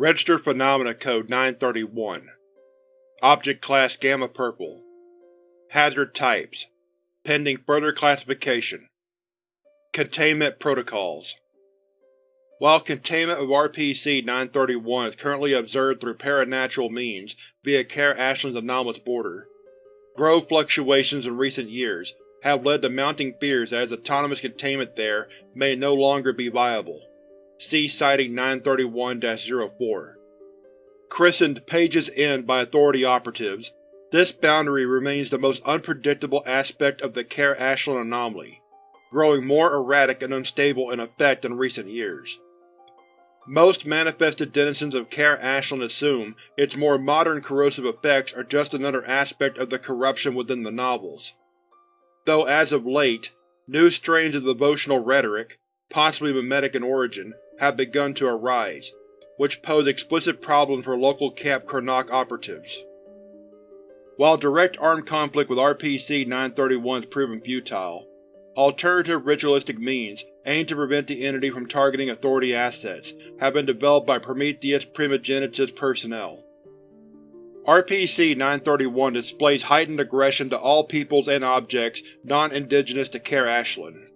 Registered Phenomena Code 931 Object Class Gamma Purple. Hazard Types. Pending further classification. Containment Protocols. While containment of RPC-931 is currently observed through paranatural means via Care-Ashland's anomalous border, growth fluctuations in recent years have led to mounting fears that its autonomous containment there may no longer be viable. See Sighting 931-04. Christened Page's End by Authority operatives, this boundary remains the most unpredictable aspect of the Care-Ashland anomaly, growing more erratic and unstable in effect in recent years. Most manifested denizens of Care-Ashland assume its more modern corrosive effects are just another aspect of the corruption within the novels. Though as of late, new strains of devotional rhetoric, possibly mimetic in origin, have begun to arise, which pose explicit problems for local Camp Karnak operatives. While direct armed conflict with RPC-931 has proven futile, alternative ritualistic means aimed to prevent the entity from targeting Authority assets have been developed by Prometheus Primogenitus personnel. RPC-931 displays heightened aggression to all peoples and objects non-indigenous to Care-Ashland.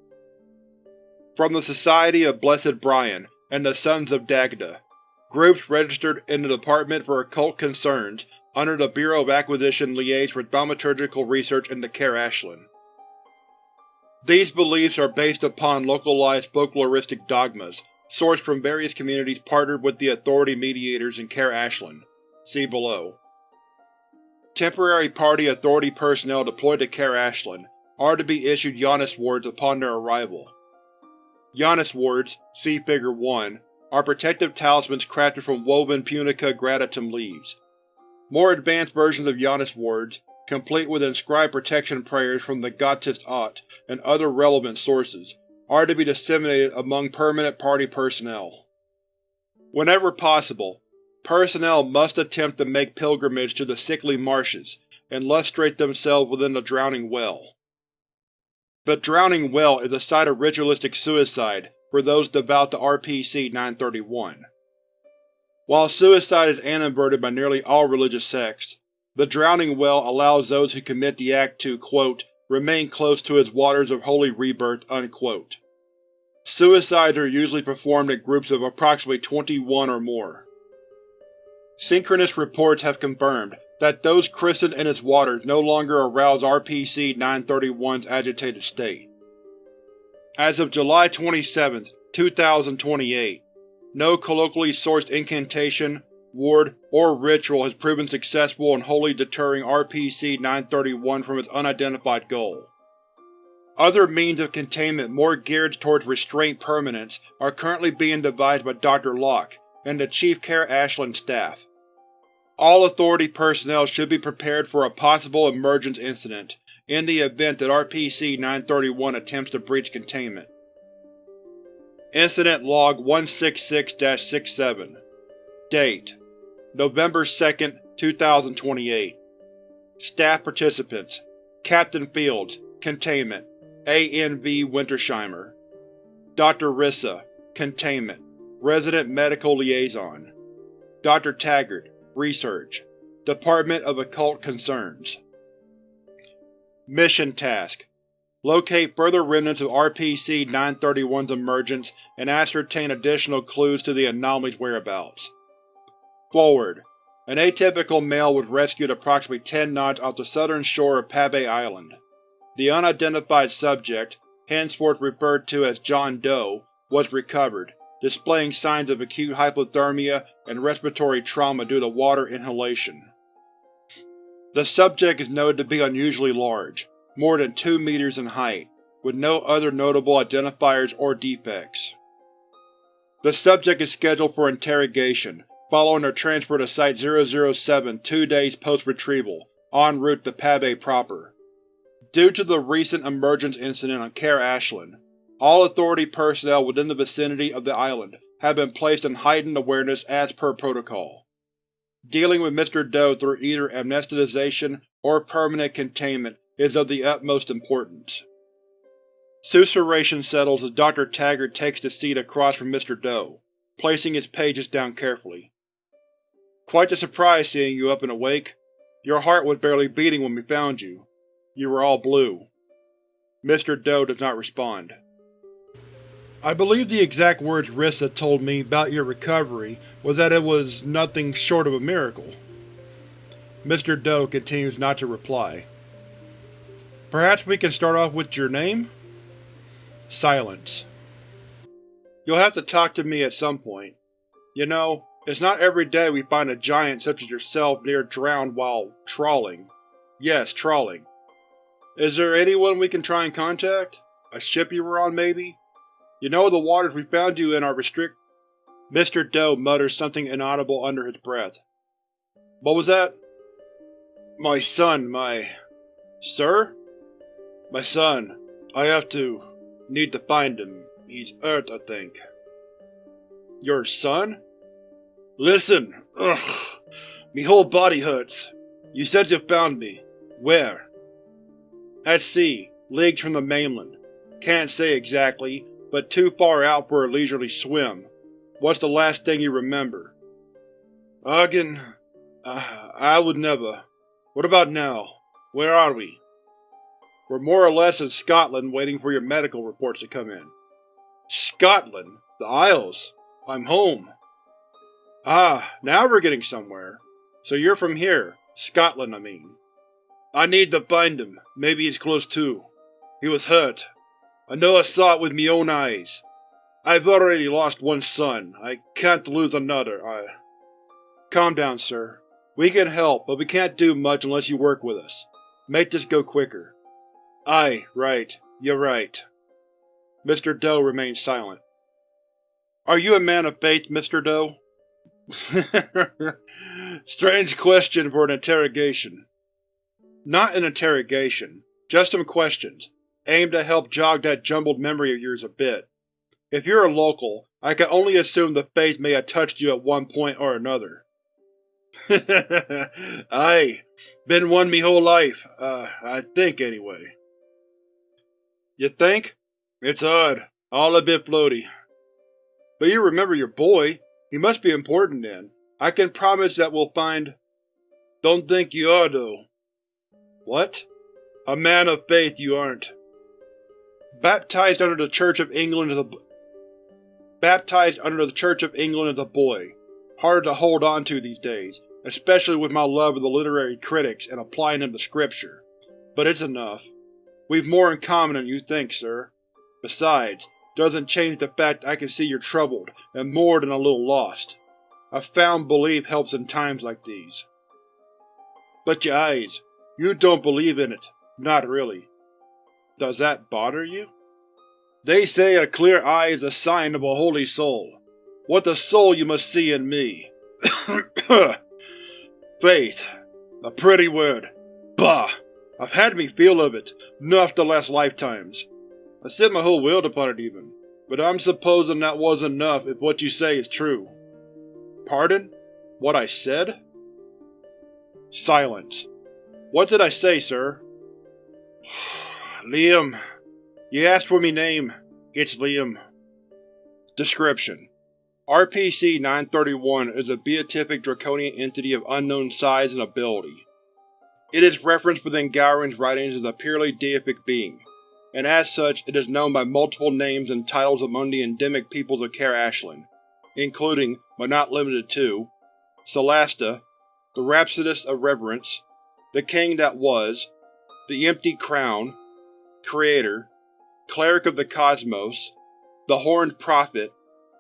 From the Society of Blessed Brian and the Sons of Dagda, groups registered in the Department for Occult Concerns under the Bureau of Acquisition liaise with thaumaturgical research into Care-Ashland. These beliefs are based upon localized folkloristic dogmas sourced from various communities partnered with the Authority mediators in Care-Ashland. See below. Temporary Party Authority personnel deployed to Care-Ashland are to be issued Janus wards upon their arrival. Janus wards, see Figure 1, are protective talismans crafted from woven Punica granatum leaves. More advanced versions of Janus wards, complete with inscribed protection prayers from the Gottesd Acht and other relevant sources, are to be disseminated among permanent party personnel. Whenever possible, personnel must attempt to make pilgrimage to the sickly marshes and lustrate themselves within the Drowning Well. The Drowning Well is a site of ritualistic suicide for those devout to RPC-931. While suicide is animadverted by nearly all religious sects, the Drowning Well allows those who commit the act to quote, remain close to its waters of holy rebirth. Unquote. Suicides are usually performed in groups of approximately 21 or more. Synchronous reports have confirmed that those christened in its waters no longer arouse RPC-931's agitated state. As of July 27, 2028, no colloquially sourced incantation, ward, or ritual has proven successful in wholly deterring RPC-931 from its unidentified goal. Other means of containment more geared towards restraint permanence are currently being devised by Dr. Locke and the Chief Care-Ashland staff. All Authority personnel should be prepared for a possible emergence incident, in the event that RPC-931 attempts to breach containment. Incident Log 166-67 Date: November 2, 2028 Staff Participants Captain Fields, Containment, ANV Wintersheimer Dr. Rissa, Containment, Resident Medical Liaison Dr. Taggart, Research, Department of Occult Concerns Mission Task: Locate further remnants of RPC-931's emergence and ascertain additional clues to the anomaly's whereabouts. Forward: An atypical male was rescued approximately 10 knots off the southern shore of Pave Island. The unidentified subject, henceforth referred to as John Doe, was recovered, displaying signs of acute hypothermia and respiratory trauma due to water inhalation. The subject is noted to be unusually large, more than 2 meters in height, with no other notable identifiers or defects. The subject is scheduled for interrogation, following their transfer to Site-007 two days post-retrieval, en route to Pave proper. Due to the recent emergence incident on Care-Ashland, all Authority personnel within the vicinity of the island have been placed in heightened awareness as per protocol. Dealing with Mr. Doe through either amnesticization or permanent containment is of the utmost importance. Susurration settles as Dr. Taggart takes the seat across from Mr. Doe, placing his pages down carefully. Quite the surprise seeing you up and awake. Your heart was barely beating when we found you. You were all blue. Mr. Doe does not respond. I believe the exact words Rissa told me about your recovery was that it was nothing short of a miracle. Mr. Doe continues not to reply. Perhaps we can start off with your name? Silence. You'll have to talk to me at some point. You know, it's not every day we find a giant such as yourself near drowned while trawling. Yes, trawling. Is there anyone we can try and contact? A ship you were on, maybe? You know the waters we found you in are restrict- Mr. Doe mutters something inaudible under his breath. What was that? My son, my… Sir? My son. I have to… need to find him. He's hurt, I think. Your son? Listen! Ugh! Me whole body hurts. You said you found me. Where? At sea, leagues from the mainland. Can't say exactly, but too far out for a leisurely swim. What's the last thing you remember? Again, uh, I would never. What about now? Where are we? We're more or less in Scotland waiting for your medical reports to come in. Scotland? The Isles? I'm home. Ah, now we're getting somewhere. So you're from here. Scotland, I mean. I need to find him. Maybe he's close too. He was hurt. I know I saw it with me own eyes. I've already lost one son. I can't lose another. I… Calm down, sir. We can help, but we can't do much unless you work with us. Make this go quicker. Aye, right. You're right. Mr. Doe remains silent. Are you a man of faith, Mr. Doe? Strange question for an interrogation. Not an interrogation, just some questions, aimed to help jog that jumbled memory of yours a bit. If you're a local, I can only assume the faith may have touched you at one point or another. Aye, been one me whole life, uh, I think anyway. You think? It's odd, all a bit floaty. But you remember your boy. He must be important then. I can promise that we'll find… Don't think you are, though. What? A man of faith you aren't. Baptized under the Church of England as a Baptized under the Church of England as a boy. Hard to hold on to these days, especially with my love of the literary critics and applying them to scripture. But it's enough. We've more in common than you think, sir. Besides, doesn't change the fact I can see you're troubled, and more than a little lost. A found belief helps in times like these. But your eyes, you don't believe in it. Not really. Does that bother you? They say a clear eye is a sign of a holy soul. What the soul you must see in me. Faith. A pretty word. Bah! I've had me feel of it, enough the last lifetimes. I set my whole will upon it even, but I'm supposing that wasn't enough if what you say is true. Pardon? What I said? Silence. What did I say, sir? Liam. You asked for me name. It's Liam. Description: RPC-931 is a beatific draconian entity of unknown size and ability. It is referenced within Gowron's writings as a purely deific being, and as such it is known by multiple names and titles among the endemic peoples of Care Ashland, including, but not limited to, Solasta, the Rhapsodist of Reverence, the King that Was, the Empty Crown, Creator, Cleric of the Cosmos, the Horned Prophet,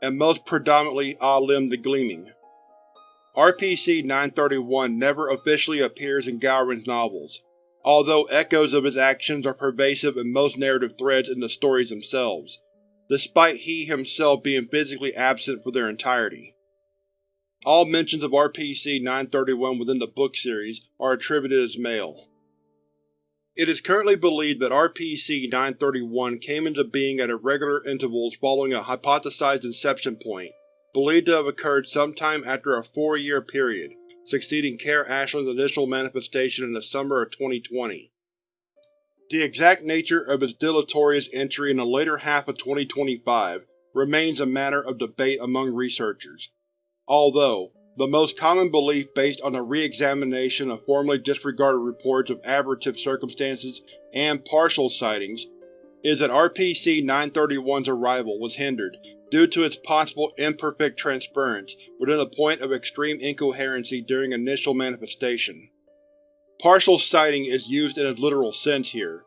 and most predominantly Alim the Gleaming. RPC-931 never officially appears in Gowron's novels, although echoes of his actions are pervasive in most narrative threads in the stories themselves, despite he himself being physically absent for their entirety. All mentions of RPC-931 within the book series are attributed as male. It is currently believed that RPC-931 came into being at irregular intervals following a hypothesized inception point, believed to have occurred sometime after a four-year period, succeeding Care Ashland's initial manifestation in the summer of 2020. The exact nature of its deleterious entry in the later half of 2025 remains a matter of debate among researchers, although, The most common belief based on a re-examination of formerly disregarded reports of aberrative circumstances and partial sightings is that RPC-931's arrival was hindered due to its possible imperfect transference within a point of extreme incoherency during initial manifestation. Partial sighting is used in a literal sense here,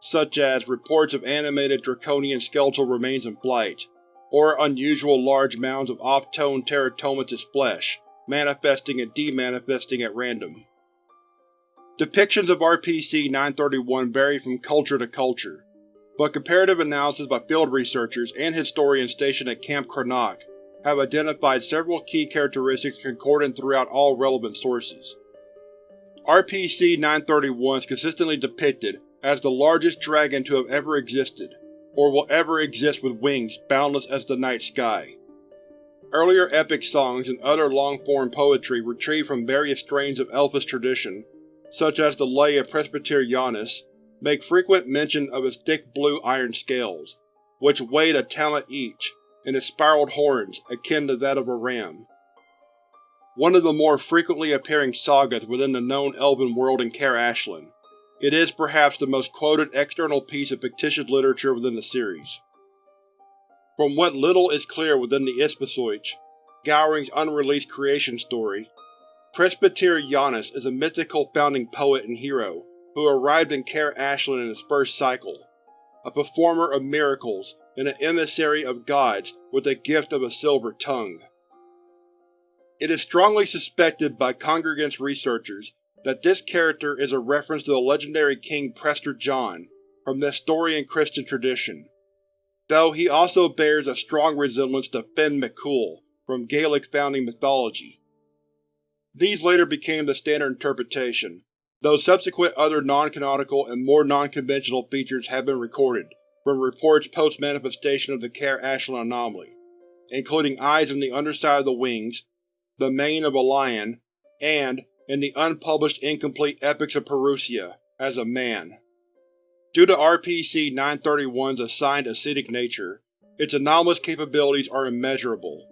such as reports of animated draconian skeletal remains in flight, or unusual large mounds of off-tone teratomatous flesh, manifesting and demanifesting at random. Depictions of RPC-931 vary from culture to culture, but comparative analysis by field researchers and historians stationed at Camp Kronok have identified several key characteristics concordant throughout all relevant sources. RPC-931 is consistently depicted as the largest dragon to have ever existed, or will ever exist with wings boundless as the night sky. Earlier epic songs and other long-form poetry retrieved from various strains of Elfish tradition, such as the Lay of Presbyter Janus, make frequent mention of its thick blue iron scales, which weighed a talent each, and its spiraled horns akin to that of a ram. One of the more frequently appearing sagas within the known elven world in Kaer Ashlan, it is perhaps the most quoted external piece of fictitious literature within the series. From what little is clear within the Isthmisoich, Gowring's unreleased creation story, Presbyter Janus is a mythical founding poet and hero who arrived in Kaer Ashland in his first cycle, a performer of miracles and an emissary of gods with the gift of a silver tongue. It is strongly suspected by Congregants researchers that this character is a reference to the legendary King Prester John from the Nestorian Christian tradition, though he also bears a strong resemblance to Finn McCool from Gaelic founding mythology. These later became the standard interpretation, though subsequent other non-canonical and more non-conventional features have been recorded from reports post-manifestation of the Kaer Ashlan anomaly, including eyes on the underside of the wings, the mane of a lion, and, in the unpublished incomplete Epics of Parousia, as a man. Due to RPC-931's assigned acidic nature, its anomalous capabilities are immeasurable.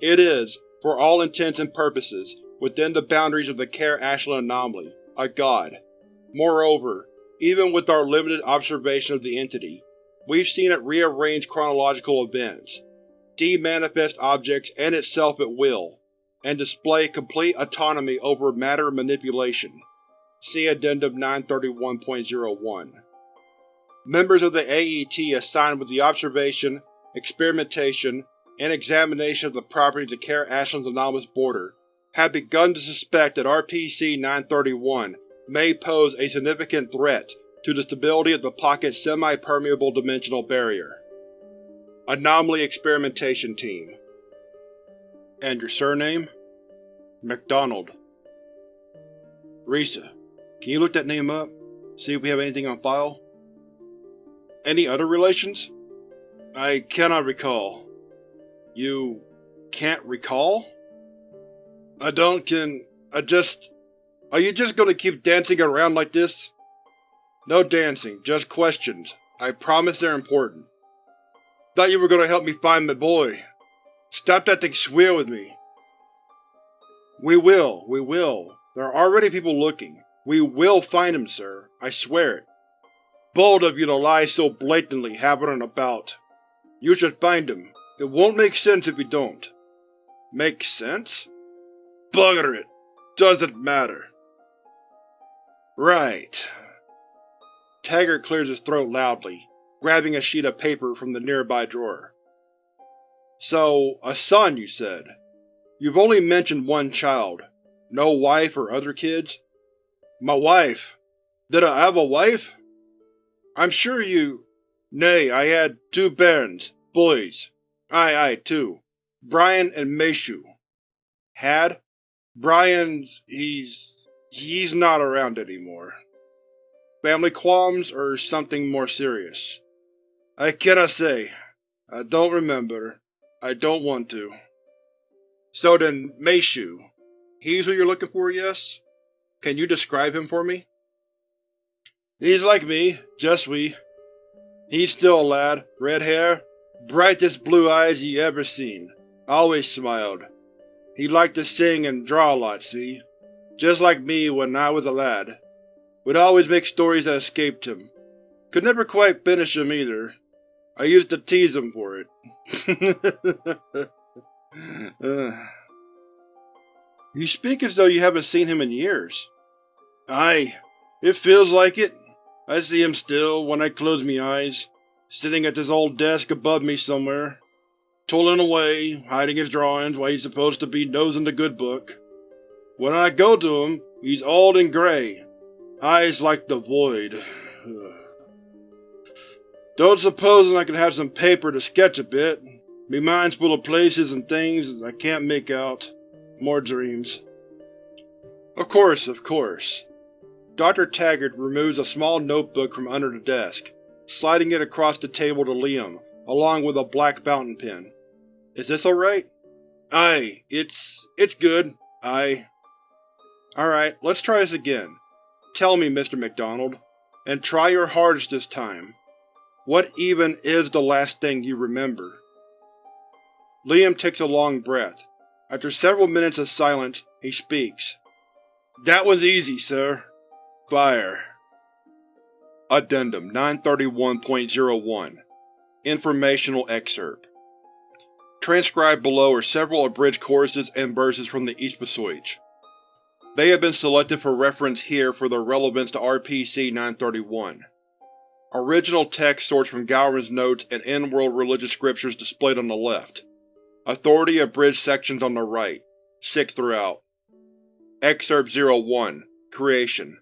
It is, for all intents and purposes, within the boundaries of the Kaer Ashlan anomaly, a god. Moreover, even with our limited observation of the entity, we've seen it rearrange chronological events, demanifest objects and itself at will, and display complete autonomy over matter manipulation. See Addendum 931.01. Members of the AET assigned with the observation, experimentation, and examination of the properties of Kaer Ashland's anomalous border have begun to suspect that RPC-931 may pose a significant threat to the stability of the Pocket's semi-permeable dimensional barrier. Anomaly Experimentation Team And your surname? MacDonald. Risa, can you look that name up? See if we have anything on file? Any other relations? I cannot recall. You… can't recall? I don't can… I just… Are you just gonna keep dancing around like this? No dancing, just questions. I promise they're important. Thought you were gonna help me find my boy. Stop that thing swear with me. We will, we will. There are already people looking. We will find him, sir. I swear it. Bold of you to lie so blatantly happening about. You should find him. It won't make sense if you don't. Make sense? Bugger it! Doesn't matter. Right. Taggart clears his throat loudly, grabbing a sheet of paper from the nearby drawer. So, a son, you said. You've only mentioned one child. No wife or other kids? My wife. Did I have a wife? I'm sure you… Nay, I had two bairns, boys. Aye, aye, two. Brian and Meshu. Had? Brian's… he's… he's not around anymore. Family qualms or something more serious? I cannot say. I don't remember. I don't want to. So then, Meishu. He's who you're looking for, yes? Can you describe him for me? He's like me, just we. He's still a lad, red hair, brightest blue eyes ye ever seen, always smiled, He liked to sing and draw a lot, see? Just like me when I was a lad. Would always make stories that escaped him. Could never quite finish them either. I used to tease him for it. you speak as though you haven't seen him in years. Aye, it feels like it. I see him still, when I close me eyes, sitting at this old desk above me somewhere, toiling away, hiding his drawings while he's supposed to be nosing the good book. When I go to him, he's old and grey, eyes like the void. Don't supposing I could have some paper to sketch a bit. Me mind's full of places and things I can't make out. More dreams. Of course, of course. Dr. Taggart removes a small notebook from under the desk, sliding it across the table to Liam, along with a black fountain pen. Is this alright? Aye, it's… it's good. Aye. Alright, let's try this again. Tell me, Mr. MacDonald, and try your hardest this time. What even is the last thing you remember? Liam takes a long breath. After several minutes of silence, he speaks. That was easy, sir. Fire. Addendum 931.01 Informational Excerpt Transcribed below are several abridged choruses and verses from the Eastpasoich. They have been selected for reference here for their relevance to RPC-931. Original text sourced from Gowron's notes and in-world religious scriptures displayed on the left. Authority abridged sections on the right. Sick throughout. Excerpt 01 Creation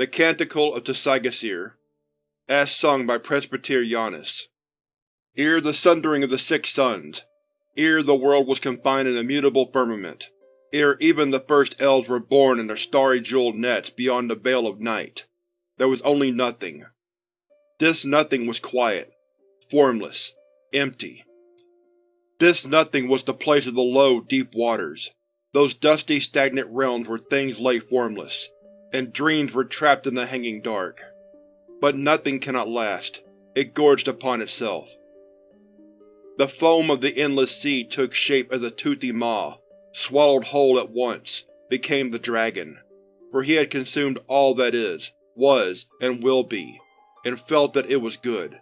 the Canticle of Tsagasir, as sung by Presbyter Janus. Ere the sundering of the six suns, ere the world was confined in immutable firmament, ere even the first elves were born in their starry jeweled nets beyond the veil of night, there was only nothing. This nothing was quiet, formless, empty. This nothing was the place of the low, deep waters, those dusty, stagnant realms where things lay formless, and dreams were trapped in the hanging dark. But nothing cannot last. It gorged upon itself. The foam of the endless sea took shape as a toothy maw, swallowed whole at once, became the dragon, for he had consumed all that is, was, and will be, and felt that it was good.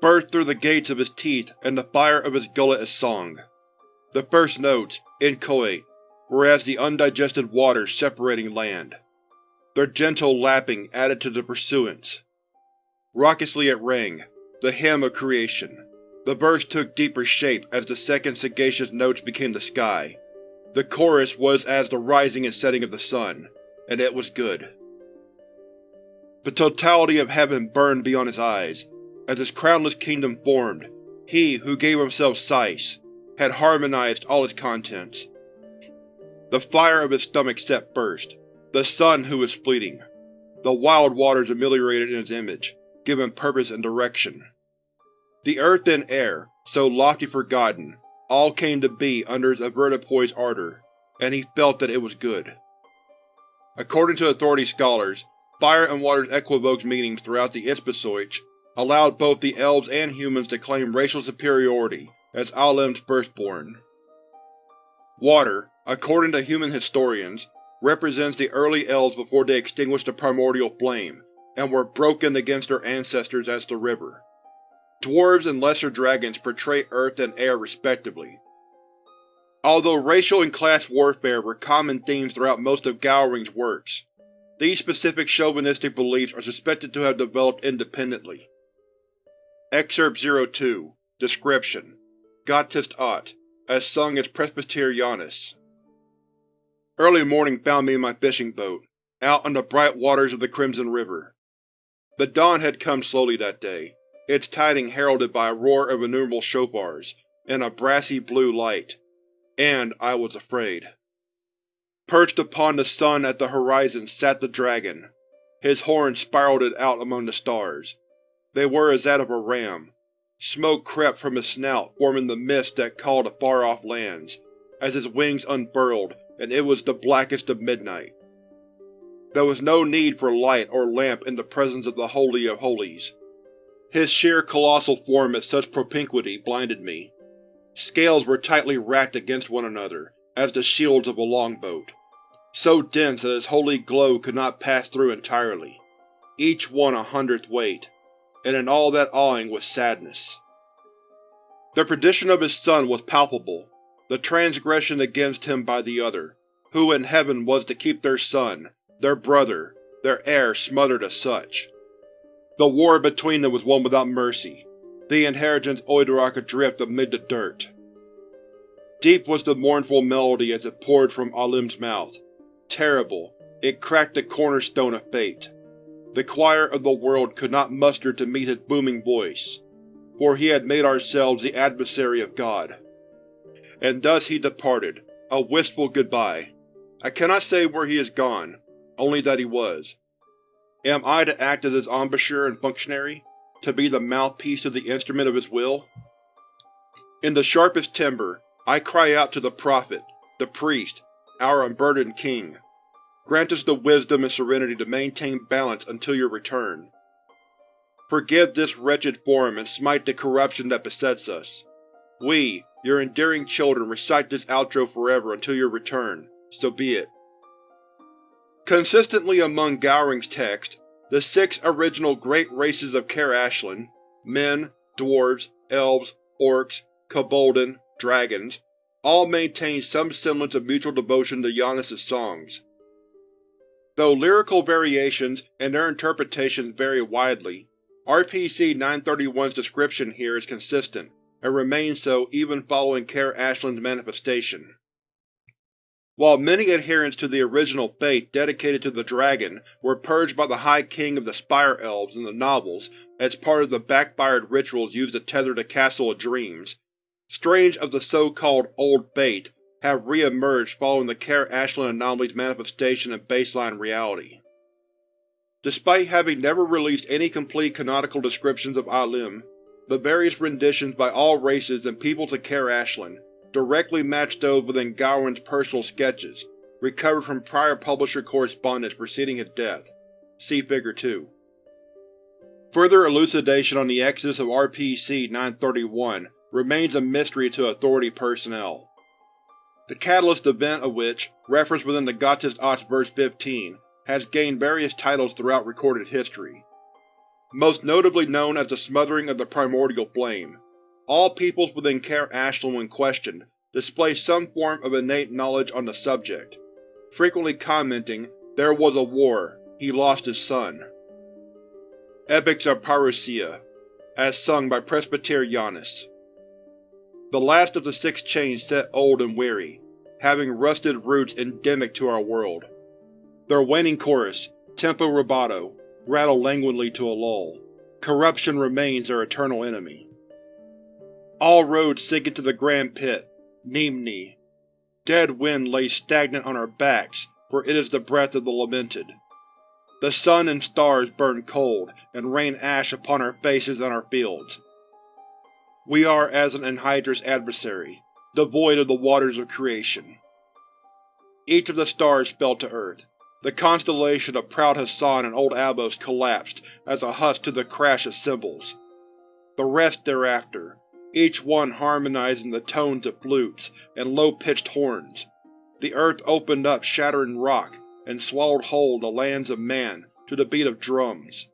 Burst through the gates of his teeth and the fire of his gullet as song. The first notes, inchoate, whereas the undigested waters separating land. Their gentle lapping added to the pursuance. Raucously it rang, the hymn of creation. The verse took deeper shape as the second sagacious notes became the sky. The chorus was as the rising and setting of the sun, and it was good. The totality of heaven burned beyond his eyes. As his crownless kingdom formed, he who gave himself size had harmonized all its contents, the fire of his stomach set first, the sun who was fleeting. The wild waters ameliorated in his image, given purpose and direction. The earth and air, so lofty forgotten, all came to be under his avertipoise ardor, and he felt that it was good. According to Authority scholars, fire and water's equivocal meanings throughout the Ispasoich allowed both the elves and humans to claim racial superiority as Alem's firstborn. Water, according to human historians, represents the early elves before they extinguished the primordial flame, and were broken against their ancestors as the river. Dwarves and lesser dragons portray earth and air respectively. Although racial and class warfare were common themes throughout most of Gowring's works, these specific chauvinistic beliefs are suspected to have developed independently. Excerpt 02 Description Gottest Ott, as sung as Presbyter Janus Early morning found me in my fishing boat, out on the bright waters of the Crimson River. The dawn had come slowly that day, its tiding heralded by a roar of innumerable shofars, and a brassy blue light. And I was afraid. Perched upon the sun at the horizon sat the dragon. His horns spiraled out among the stars. They were as that of a ram. Smoke crept from his snout forming the mist that called to far-off lands, as his wings unfurled and it was the blackest of midnight. There was no need for light or lamp in the presence of the Holy of Holies. His sheer colossal form at such propinquity blinded me. Scales were tightly racked against one another, as the shields of a longboat, so dense that its holy glow could not pass through entirely, each one a hundredth weight, and in all that awing was sadness. The perdition of his son was palpable, the transgression against him by the other, who in heaven was to keep their son, their brother, their heir smothered as such. The war between them was one without mercy, the inheritance Oidorak adrift amid the dirt. Deep was the mournful melody as it poured from Alim's mouth. Terrible, it cracked the cornerstone of fate. The choir of the world could not muster to meet his booming voice, for he had made ourselves the adversary of God. And thus he departed, a wistful goodbye. I cannot say where he is gone, only that he was. Am I to act as his embouchure and functionary? To be the mouthpiece of the instrument of his will? In the sharpest timbre, I cry out to the Prophet, the Priest, our unburdened King. Grant us the wisdom and serenity to maintain balance until your return. Forgive this wretched form and smite the corruption that besets us. We, your endearing children, recite this outro forever until your return, so be it. Consistently among Gowring's text, the six original great races of Kaer Ashlan men, dwarves, elves, orcs, kobolden, dragons all maintain some semblance of mutual devotion to Janus' songs. Though lyrical variations and their interpretations vary widely, RPC-931's description here is consistent, and remains so even following Kaer Ashland's manifestation. While many adherents to the original faith dedicated to the dragon were purged by the High King of the Spire Elves in the novels as part of the backfired rituals used to tether the Castle of Dreams, strains of the so-called Old Faith have re-emerged following the Kaer Ashland anomaly's manifestation in baseline reality. Despite having never released any complete canonical descriptions of Alim, the various renditions by all races and peoples of Kaer Ashland directly match those within Gowron's personal sketches, recovered from prior publisher correspondence preceding his death. See Figure 2. Further elucidation on the exodus of RPC-931 remains a mystery to Authority personnel. The catalyst event of which, referenced within the Gothic Ox verse 15, has gained various titles throughout recorded history. Most notably known as the Smothering of the Primordial Flame, all peoples within Kaer Ashlan when questioned display some form of innate knowledge on the subject, frequently commenting, there was a war, he lost his son. Epics of Parousia, as sung by Presbyter Janus. The last of the six chains set old and weary, having rusted roots endemic to our world. Their waning chorus, tempo rubato, rattle languidly to a lull. Corruption remains their eternal enemy. All roads sink into the Grand Pit, Nimni. Dead wind lays stagnant on our backs, for it is the breath of the lamented. The sun and stars burn cold, and rain ash upon our faces and our fields. We are as an anhydrous adversary, devoid of the waters of creation. Each of the stars fell to earth. The constellation of Proud Hassan and Old Abos collapsed as a husk to the crash of cymbals. The rest thereafter, each one harmonizing the tones of flutes and low-pitched horns. The earth opened up shattering rock and swallowed whole the lands of man to the beat of drums.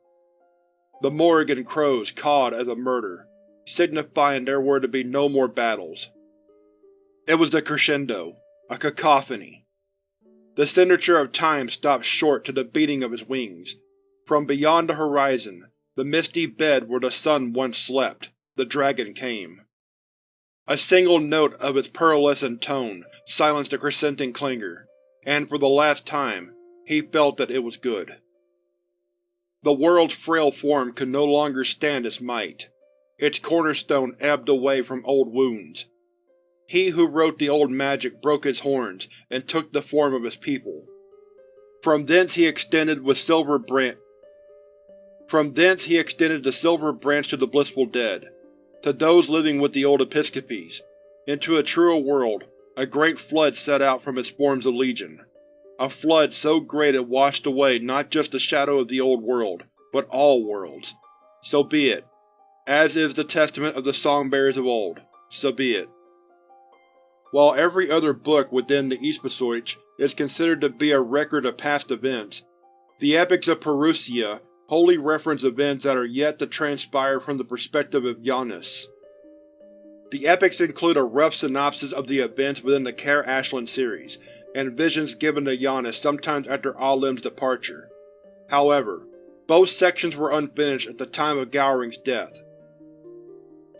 The Morrigan crows cawed as a murder, signifying there were to be no more battles. It was the crescendo, a cacophony. The signature of time stopped short to the beating of his wings. From beyond the horizon, the misty bed where the sun once slept, the dragon came. A single note of its pearlescent tone silenced the crescenting clangor, and for the last time, he felt that it was good. The world's frail form could no longer stand its might. Its cornerstone ebbed away from old wounds. He who wrote the old magic broke his horns and took the form of his people. From thence he extended with silver branch. From thence he extended the silver branch to the blissful dead, to those living with the old Episcopes. Into a truer world, a great flood set out from its forms of legion. A flood so great it washed away not just the shadow of the old world, but all worlds. So be it. As is the testament of the songbearers of old, so be it. While every other book within the Episode is considered to be a record of past events, the Epics of Parousia wholly reference events that are yet to transpire from the perspective of Janus. The epics include a rough synopsis of the events within the Care Ashland series, and visions given to Janus sometimes after Alim's departure. However, both sections were unfinished at the time of Gowring's death.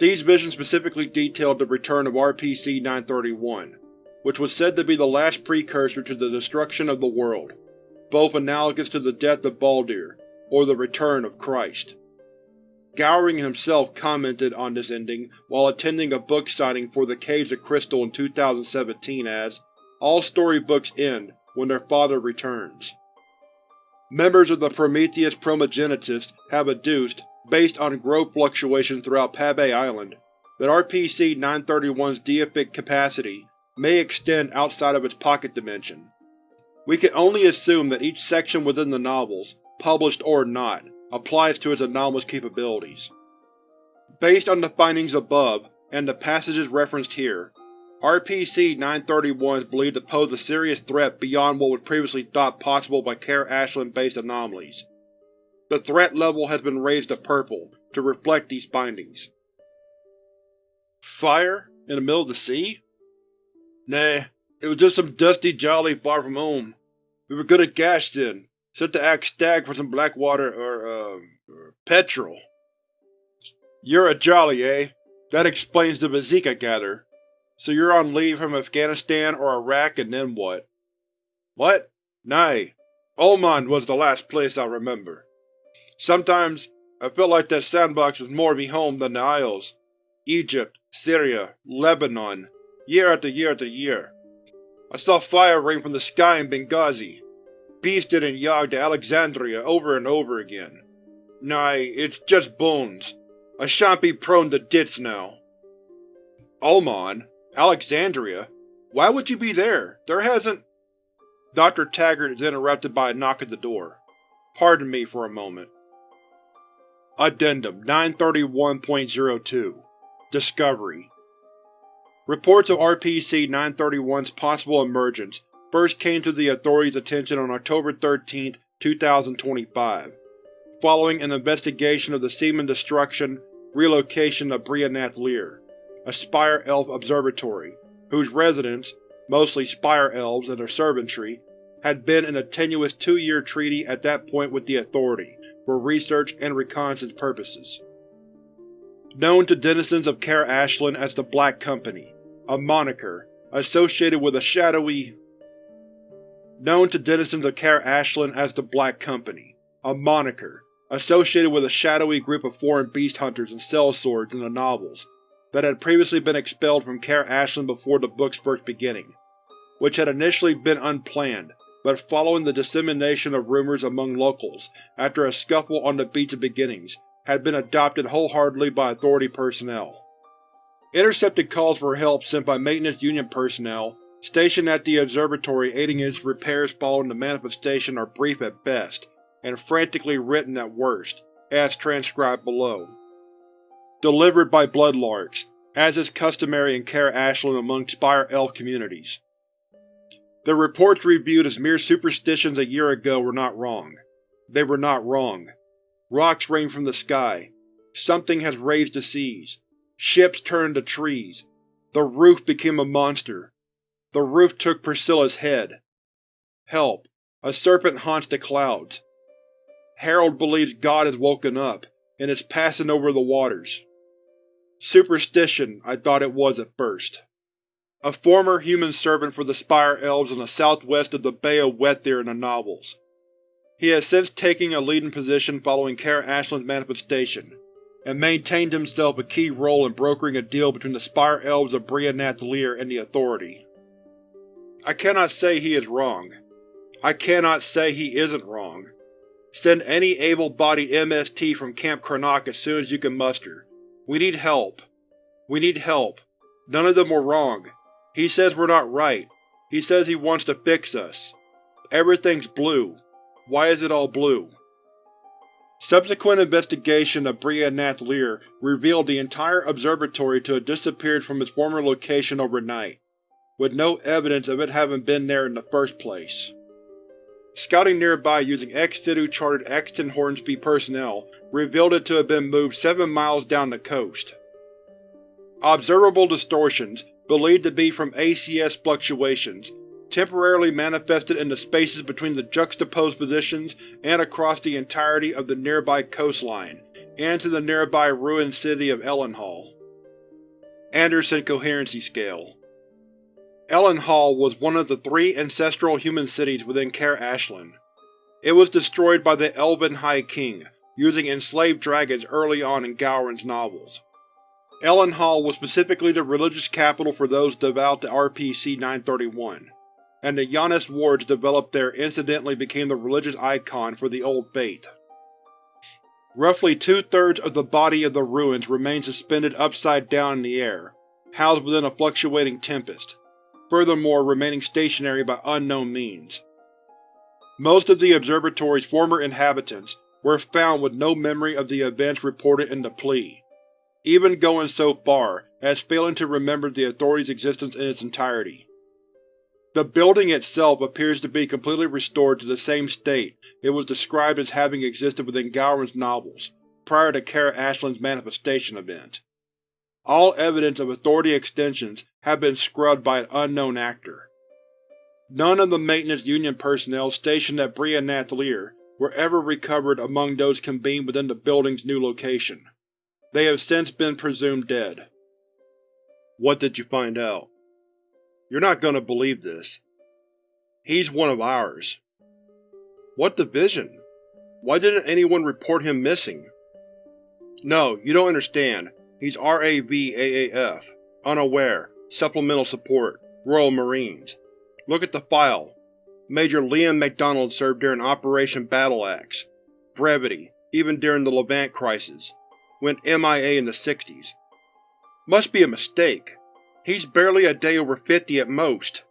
These visions specifically detailed the return of RPC-931, which was said to be the last precursor to the destruction of the world, both analogous to the death of Baldur, or the return of Christ. Gowring himself commented on this ending while attending a book signing for the Caves of Crystal in 2017 as, All storybooks end when their father returns. Members of the Prometheus Primogenitus have adduced, based on growth fluctuations throughout Pabbe Island, that RPC-931's deific capacity may extend outside of its pocket dimension. We can only assume that each section within the novels, published or not, applies to its anomalous capabilities. Based on the findings above, and the passages referenced here, RPC-931 is believed to pose a serious threat beyond what was previously thought possible by Care Ashland-based anomalies. The threat level has been raised to purple to reflect these findings. Fire? In the middle of the sea? Nah, it was just some dusty jolly far from home. We were good at gas then, Set to act stag for some blackwater or, uh, or petrol. You're a jolly, eh? That explains the I gather. So you're on leave from Afghanistan or Iraq and then what? What? Nay. Oman was the last place I remember. Sometimes I felt like that sandbox was more me home than the Isles. Egypt, Syria, Lebanon, year after year after year. I saw fire rain from the sky in Benghazi, beasted and yogged to Alexandria over and over again. Nay, it's just bones. I shan't be prone to dits now. Oman? Alexandria? Why would you be there? There hasn't… Dr. Taggart is interrupted by a knock at the door. Pardon me for a moment. Addendum 931.02 Discovery. Reports of RPC-931's possible emergence first came to the authorities' attention on October 13, 2025, following an investigation of the seeming destruction relocation of Brianath Lir, a Spire Elf observatory, whose residents, mostly Spire Elves and their servantry, had been in a tenuous two-year treaty at that point with the Authority for research and reconnaissance purposes. Known to denizens of Care Ashland as the Black Company, a moniker associated with a shadowy, known to denizens of Care Ashland as the Black Company, a moniker associated with a shadowy group of foreign beast hunters and sellswords in the novels that had previously been expelled from Care Ashland before the book's first beginning, which had initially been unplanned, but following the dissemination of rumors among locals after a scuffle on the beach of beginnings, had been adopted wholeheartedly by Authority personnel. Intercepted calls for help sent by Maintenance Union personnel stationed at the observatory aiding in its repairs following the manifestation are brief at best, and frantically written at worst, as transcribed below. Delivered by Bloodlarks, as is customary in Care Ashland among Spire Elf communities. The reports reviewed as mere superstitions a year ago were not wrong. They were not wrong. Rocks rain from the sky. Something has raised the seas. Ships turned to trees. The roof became a monster. The roof took Priscilla's head. Help. A serpent haunts the clouds. Harold believes God has woken up, and is passing over the waters. Superstition, I thought it was at first. A former human servant for the Spire Elves in the southwest of the Bay of Wethyr in the novels. He has since taken a leading position following Kara Ashland's manifestation, and maintained himself a key role in brokering a deal between the Spire Elves of Brianath Lir and the Authority. I cannot say he is wrong. I cannot say he isn't wrong. Send any able-bodied MST from Camp Karnak as soon as you can muster. We need help. We need help. None of them were wrong. He says we're not right. He says he wants to fix us. Everything's blue. Why is it all blue? Subsequent investigation of Brianath Lir revealed the entire observatory to have disappeared from its former location overnight. with no evidence of it having been there in the first place. Scouting nearby using ex-situ chartered Axton Hornsby personnel revealed it to have been moved 7 miles down the coast. Observable distortions, believed to be from ACS fluctuations, temporarily manifested in the spaces between the juxtaposed positions and across the entirety of the nearby coastline, and to the nearby ruined city of Ellenhall. Anderson Coherency Scale Ellenhall was one of the three ancestral human cities within Kaer Ashlan. It was destroyed by the Elven High King, using enslaved dragons early on in Gowron's novels. Ellenhall was specifically the religious capital for those devout to RPC-931, and the Janus wards developed there incidentally became the religious icon for the Old Faith. Roughly two-thirds of the body of the ruins remained suspended upside down in the air, housed within a fluctuating tempest, furthermore remaining stationary by unknown means. Most of the Observatory's former inhabitants were found with no memory of the events reported in the plea, even going so far as failing to remember the Authority's existence in its entirety. The building itself appears to be completely restored to the same state it was described as having existed within Gowron's novels, prior to Kara Ashland's manifestation event. All evidence of Authority extensions have been scrubbed by an unknown actor. None of the Maintenance Union personnel stationed at Brianath Lear were ever recovered among those convened within the building's new location. They have since been presumed dead. What did you find out? You're not gonna believe this. He's one of ours. What division? Why didn't anyone report him missing? No, you don't understand. He's RAV-AAF. Unaware. Supplemental Support. Royal Marines. Look at the file. Major Liam MacDonald served during Operation Battle Axe. Brevity, even during the Levant Crisis. Went MIA in the 60s. Must be a mistake. He's barely a day over 50 at most.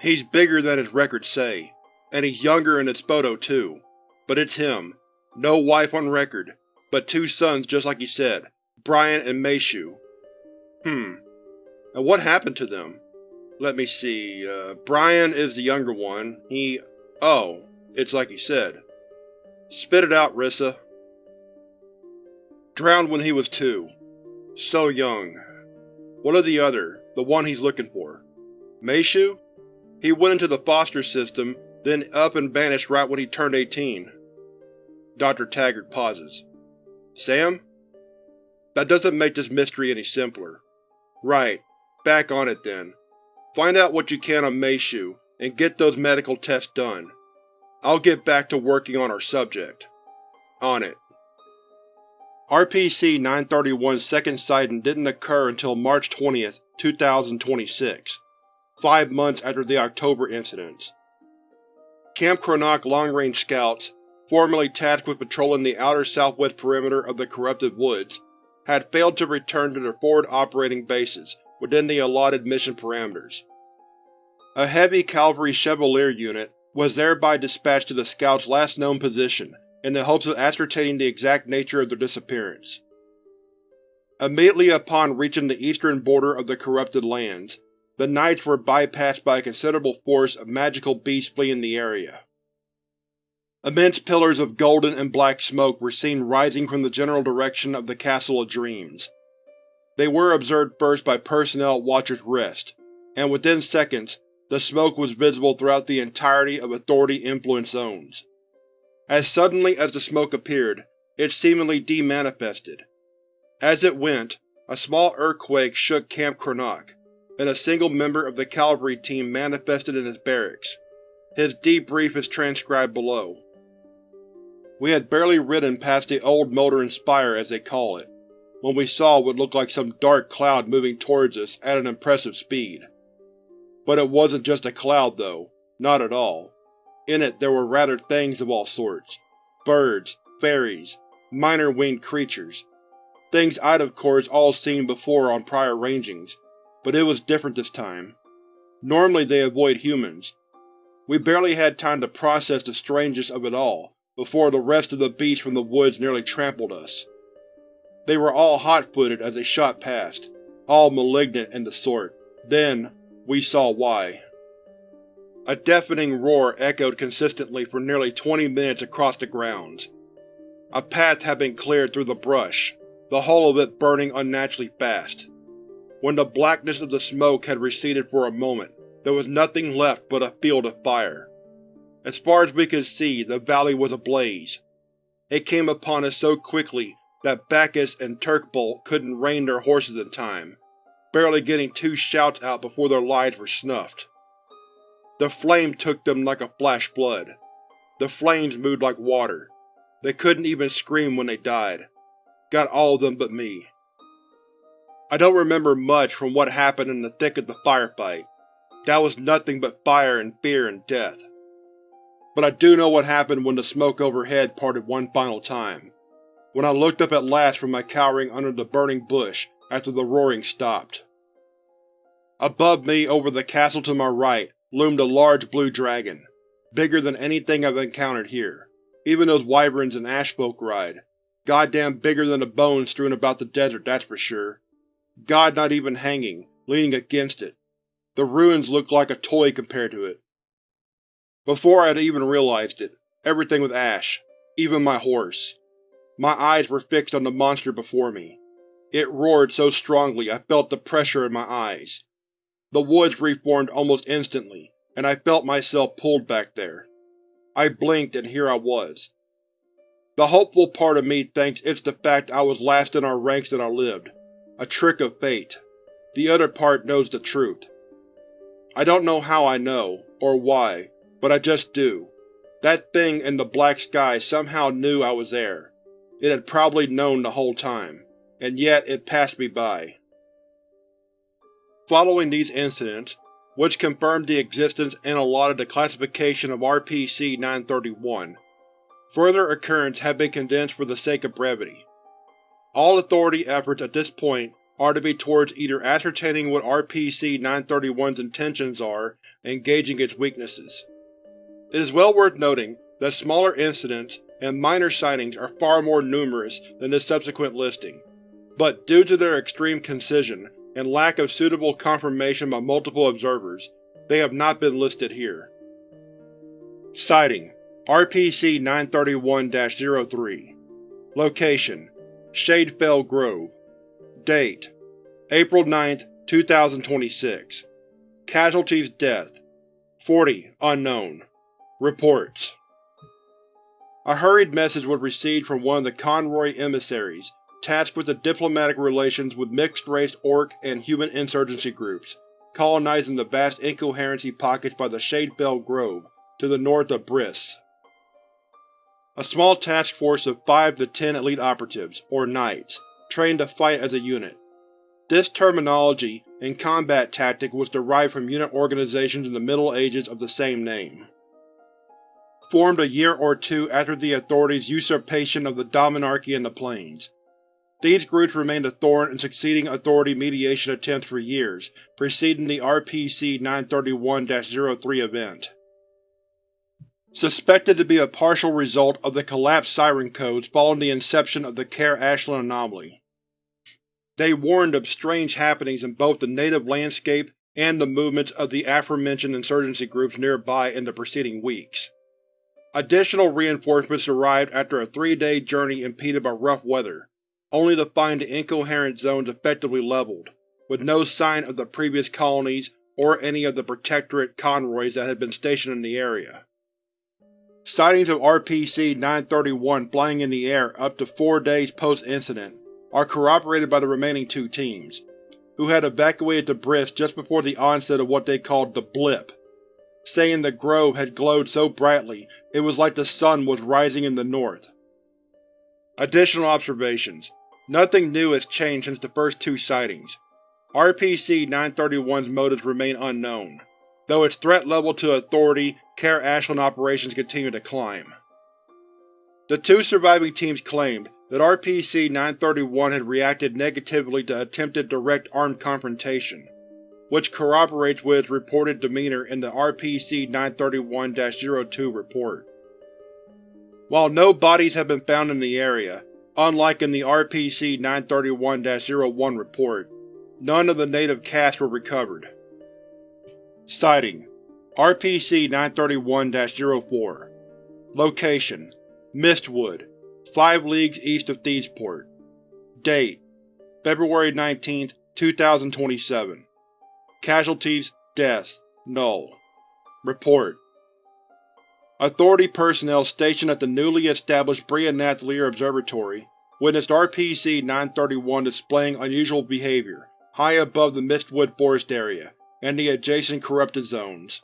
He's bigger than his records say, and he's younger in his photo too. But it's him. No wife on record, but two sons just like he said, Brian and Meishu. Hmm. And what happened to them? Let me see, uh, Brian is the younger one. He… oh, it's like he said. Spit it out, Risa. Drowned when he was two. So young. What of the other, the one he's looking for? Meishu? He went into the foster system, then up and vanished right when he turned 18. Dr. Taggart pauses. Sam? That doesn't make this mystery any simpler. Right. Back on it then. Find out what you can on Meishu, and get those medical tests done. I'll get back to working on our subject. On it. RPC-931's second sighting didn't occur until March 20, 2026, five months after the October incidents. Camp Cronach long-range scouts, formerly tasked with patrolling the outer southwest perimeter of the corrupted woods, had failed to return to their forward operating bases within the allotted mission parameters. A heavy cavalry Chevalier unit was thereby dispatched to the scouts' last known position in the hopes of ascertaining the exact nature of their disappearance. Immediately upon reaching the eastern border of the corrupted lands, the Knights were bypassed by a considerable force of magical beasts fleeing the area. Immense pillars of golden and black smoke were seen rising from the general direction of the Castle of Dreams. They were observed first by personnel at Watcher's Rest, and within seconds the smoke was visible throughout the entirety of Authority-influenced zones. As suddenly as the smoke appeared, it seemingly demanifested. As it went, a small earthquake shook Camp Cronach, and a single member of the cavalry team manifested in his barracks. His debrief is transcribed below. We had barely ridden past the old Motoring Spire, as they call it, when we saw what looked like some dark cloud moving towards us at an impressive speed. But it wasn't just a cloud, though. Not at all. In it there were rather things of all sorts. Birds, fairies, minor winged creatures. Things I'd of course all seen before on prior rangings, but it was different this time. Normally they avoid humans. We barely had time to process the strangeness of it all before the rest of the beasts from the woods nearly trampled us. They were all hot-footed as they shot past, all malignant and the sort, Then, we saw why. A deafening roar echoed consistently for nearly 20 minutes across the grounds. A path had been cleared through the brush, the whole of it burning unnaturally fast. When the blackness of the smoke had receded for a moment, there was nothing left but a field of fire. As far as we could see, the valley was ablaze. It came upon us so quickly that Bacchus and Turkbolt couldn't rein their horses in time, barely getting two shouts out before their lives were snuffed. The flame took them like a flash flood. The flames moved like water. They couldn't even scream when they died. Got all of them but me. I don't remember much from what happened in the thick of the firefight. That was nothing but fire and fear and death. But I do know what happened when the smoke overhead parted one final time. When I looked up at last from my cowering under the burning bush after the roaring stopped. Above me, over the castle to my right, loomed a large blue dragon, bigger than anything I've encountered here. Even those wyverns and ashfolk ride. Goddamn bigger than the bones strewn about the desert, that's for sure. God not even hanging, leaning against it. The ruins looked like a toy compared to it. Before I had even realized it, everything was ash, even my horse. My eyes were fixed on the monster before me. It roared so strongly I felt the pressure in my eyes. The woods reformed almost instantly, and I felt myself pulled back there. I blinked and here I was. The hopeful part of me thinks it's the fact I was last in our ranks that I lived. A trick of fate. The other part knows the truth. I don't know how I know, or why, but I just do. That thing in the black sky somehow knew I was there. It had probably known the whole time, and yet it passed me by. Following these incidents, which confirmed the existence and allotted the classification of RPC-931. Further occurrence have been condensed for the sake of brevity. All Authority efforts at this point are to be towards either ascertaining what RPC-931's intentions are and gauging its weaknesses. It is well worth noting that smaller incidents and minor sightings are far more numerous than this subsequent listing, but due to their extreme concision and lack of suitable confirmation by multiple observers, they have not been listed here. Sighting: RPC-931-03 Location: Shadefell Grove. Date: April 9, 2026 Casualties Death 40 Unknown. Reports. A hurried message was received from one of the Conroy emissaries tasked with the diplomatic relations with mixed-race orc and human insurgency groups, colonizing the vast incoherency pockets by the Shadefell Grove, to the north of Briss. A small task force of 5 to 10 elite operatives, or Knights, trained to fight as a unit. This terminology and combat tactic was derived from unit organizations in the Middle Ages of the same name. Formed a year or two after the Authority's usurpation of the Dominarchy in the Plains, these groups remained a thorn in succeeding Authority mediation attempts for years, preceding the RPC-931-03 event. Suspected to be a partial result of the collapsed siren codes following the inception of the Care Ashland anomaly. They warned of strange happenings in both the native landscape and the movements of the aforementioned insurgency groups nearby in the preceding weeks. Additional reinforcements arrived after a three-day journey impeded by rough weather, only to find the incoherent zones effectively leveled, with no sign of the previous colonies or any of the Protectorate conroys that had been stationed in the area. Sightings of RPC-931 flying in the air up to four days post-incident are corroborated by the remaining two teams, who had evacuated to Briss just before the onset of what they called the Blip, saying the grove had glowed so brightly it was like the sun was rising in the north. Additional observations Nothing new has changed since the first two sightings. RPC-931's motives remain unknown, though its threat level to Authority Care Ashland operations continue to climb. The two surviving teams claimed that RPC-931 had reacted negatively to attempted direct armed confrontation, which corroborates with its reported demeanor in the RPC-931-02 report. While no bodies have been found in the area, Unlike in the RPC-931-01 report, none of the native casts were recovered. Sighting: RPC-931-04 Location: Mistwood, 5 leagues east of Thiesport Date: February 19, 2027 Casualties, Deaths, Null. Report: Authority personnel stationed at the newly established Bria-Nath Lear Observatory witnessed RPC-931 displaying unusual behavior high above the Mistwood forest area and the adjacent corrupted zones.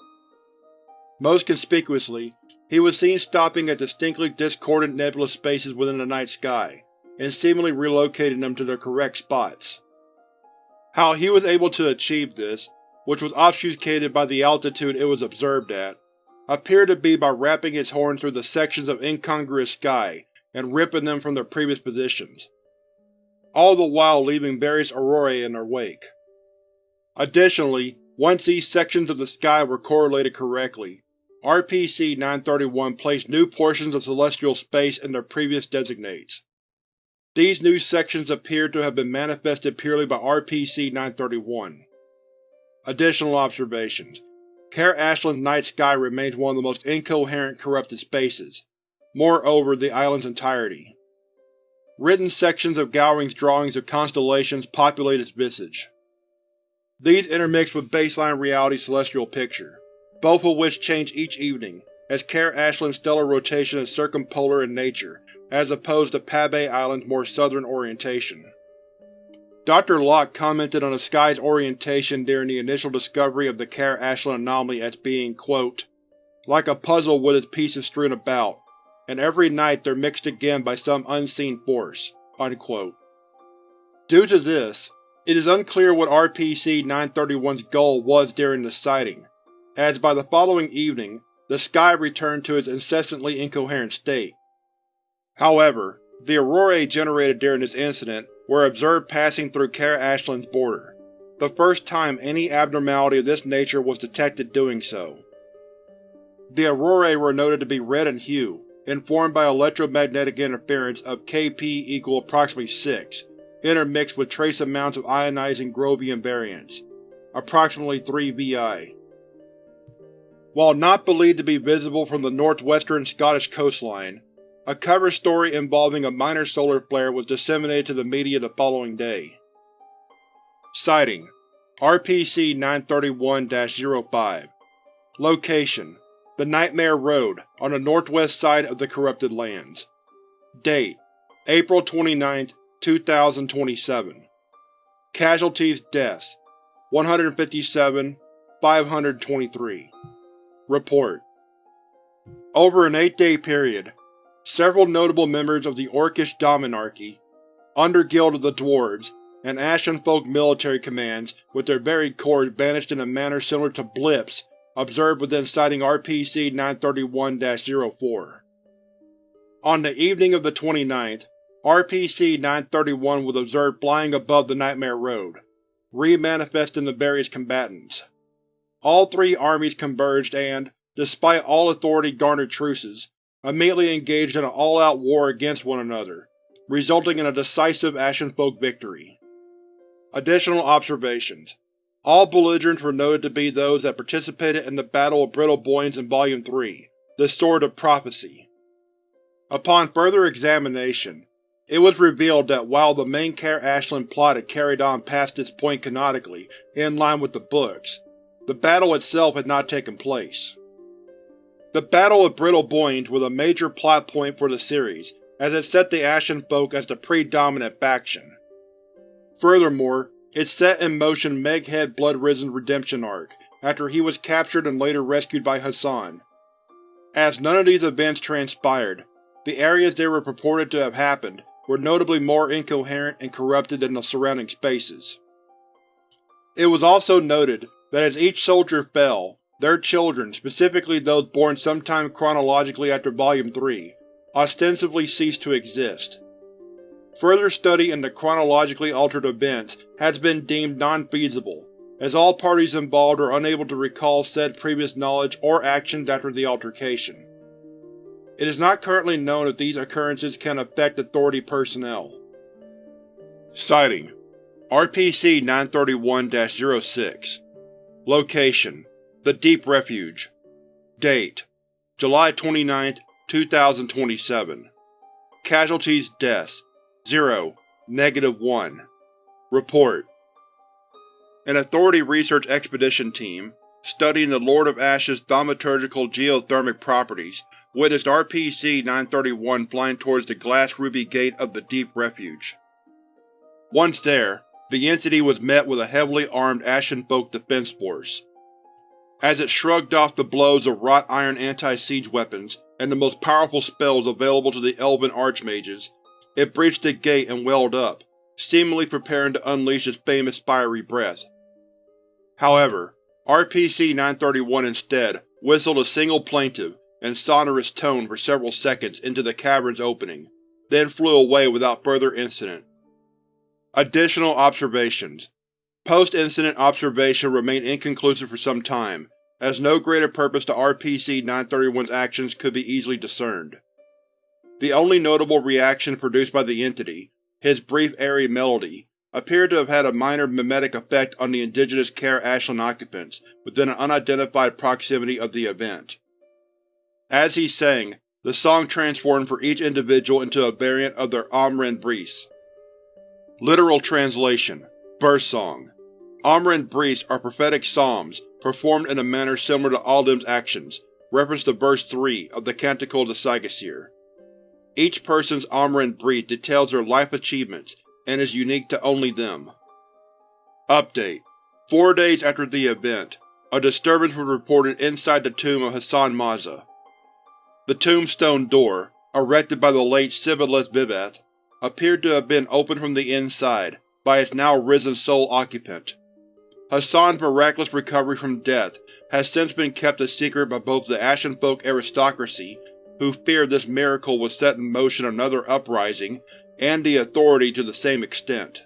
Most conspicuously, he was seen stopping at distinctly discordant nebulous spaces within the night sky, and seemingly relocating them to their correct spots. How he was able to achieve this, which was obfuscated by the altitude it was observed at, appeared to be by wrapping its horn through the sections of incongruous sky and ripping them from their previous positions, all the while leaving various aurorae in their wake. Additionally, once these sections of the sky were correlated correctly, RPC-931 placed new portions of celestial space in their previous designates. These new sections appeared to have been manifested purely by RPC-931. Additional observations Care Ashland's night sky remains one of the most incoherent corrupted spaces, moreover the island's entirety. Written sections of Gowring's drawings of constellations populate its visage. These intermix with baseline reality's celestial picture, both of which change each evening, as Care Ashland's stellar rotation is circumpolar in nature, as opposed to Pabbe Island's more southern orientation. Dr. Locke commented on the sky's orientation during the initial discovery of the Care Ashland anomaly as being, quote, like a puzzle with its pieces strewn about, and every night they're mixed again by some unseen force." Unquote. Due to this, it is unclear what RPC-931's goal was during the sighting, as by the following evening the sky returned to its incessantly incoherent state. However, the aurorae generated during this incident were observed passing through Care Ashland's border, the first time any abnormality of this nature was detected doing so. The aurorae were noted to be red in hue, informed by electromagnetic interference of Kp equal approximately 6, intermixed with trace amounts of ionizing Grovian variants, approximately 3 VI. While not believed to be visible from the northwestern Scottish coastline, a cover story involving a minor solar flare was disseminated to the media the following day. Sighting: RPC-931-05 Location: The Nightmare Road, on the northwest side of the Corrupted Lands. Date: April 29, 2027 Casualties Deaths 157 523 Report Over an eight-day period, Several notable members of the Orcish Dominarchy, Underguild of the Dwarves, and Ashenfolk military commands, with their varied corps banished in a manner similar to blips observed within Sighting RPC-931-04. On the evening of the 29th, RPC-931 was observed flying above the Nightmare Road, re-manifesting the various combatants. All three armies converged and, despite all authority-garnered truces, immediately engaged in an all-out war against one another, resulting in a decisive Ashenfolk victory. Additional observations All belligerents were noted to be those that participated in the Battle of Brittle in Volume 3, The Sword of Prophecy. Upon further examination, it was revealed that while the main Care Ashland plot had carried on past this point canonically, in line with the books, the battle itself had not taken place. The Battle of Brittle Boynes was a major plot point for the series, as it set the Ashen Folk as the predominant faction. Furthermore, it set in motion Meghead Bloodrizen's redemption arc, after he was captured and later rescued by Hassan. As none of these events transpired, the areas they were purported to have happened were notably more incoherent and corrupted than the surrounding spaces. It was also noted that as each soldier fell, their children, specifically those born sometime chronologically after Volume 3, ostensibly ceased to exist. Further study into chronologically altered events has been deemed non-feasible, as all parties involved are unable to recall said previous knowledge or actions after the altercation. It is not currently known if these occurrences can affect Authority personnel. Sighting: RPC-931-06 Location: The Deep Refuge. Date: July 29, 2027 Casualties Deaths. 0, Negative 1 Report. An Authority research expedition team, studying the Lord of Ashes thaumaturgical geothermic properties, witnessed RPC-931 flying towards the glass ruby gate of the Deep Refuge. Once there, the entity was met with a heavily armed Ashenfolk defense force. As it shrugged off the blows of wrought iron anti-siege weapons and the most powerful spells available to the Elven Archmages, it breached the gate and welled up, seemingly preparing to unleash its famous fiery breath. However, RPC-931 instead whistled a single plaintive and sonorous tone for several seconds into the cavern's opening, then flew away without further incident. Additional observations Post-incident observation remained inconclusive for some time, as no greater purpose to RPC-931's actions could be easily discerned. The only notable reaction produced by the entity, his brief airy melody, appeared to have had a minor mimetic effect on the indigenous Care Ashland occupants within an unidentified proximity of the event. As he sang, the song transformed for each individual into a variant of their Amren Breeze. Literal translation: Birth Song. Amren Breeze are prophetic psalms, performed in a manner similar to Alim's actions, reference to verse 3 of the Canticle of the. Each person's Amr and Breeze details their life achievements and is unique to only them. Update: Four days after the event, a disturbance was reported inside the tomb of Hassan Maza. The tombstone door, erected by the late Sibyleth Viveth, appeared to have been opened from the inside by its now risen sole occupant. Hassan's miraculous recovery from death has since been kept a secret by both the Ashenfolk aristocracy, who feared this miracle would set in motion another uprising, and the Authority to the same extent.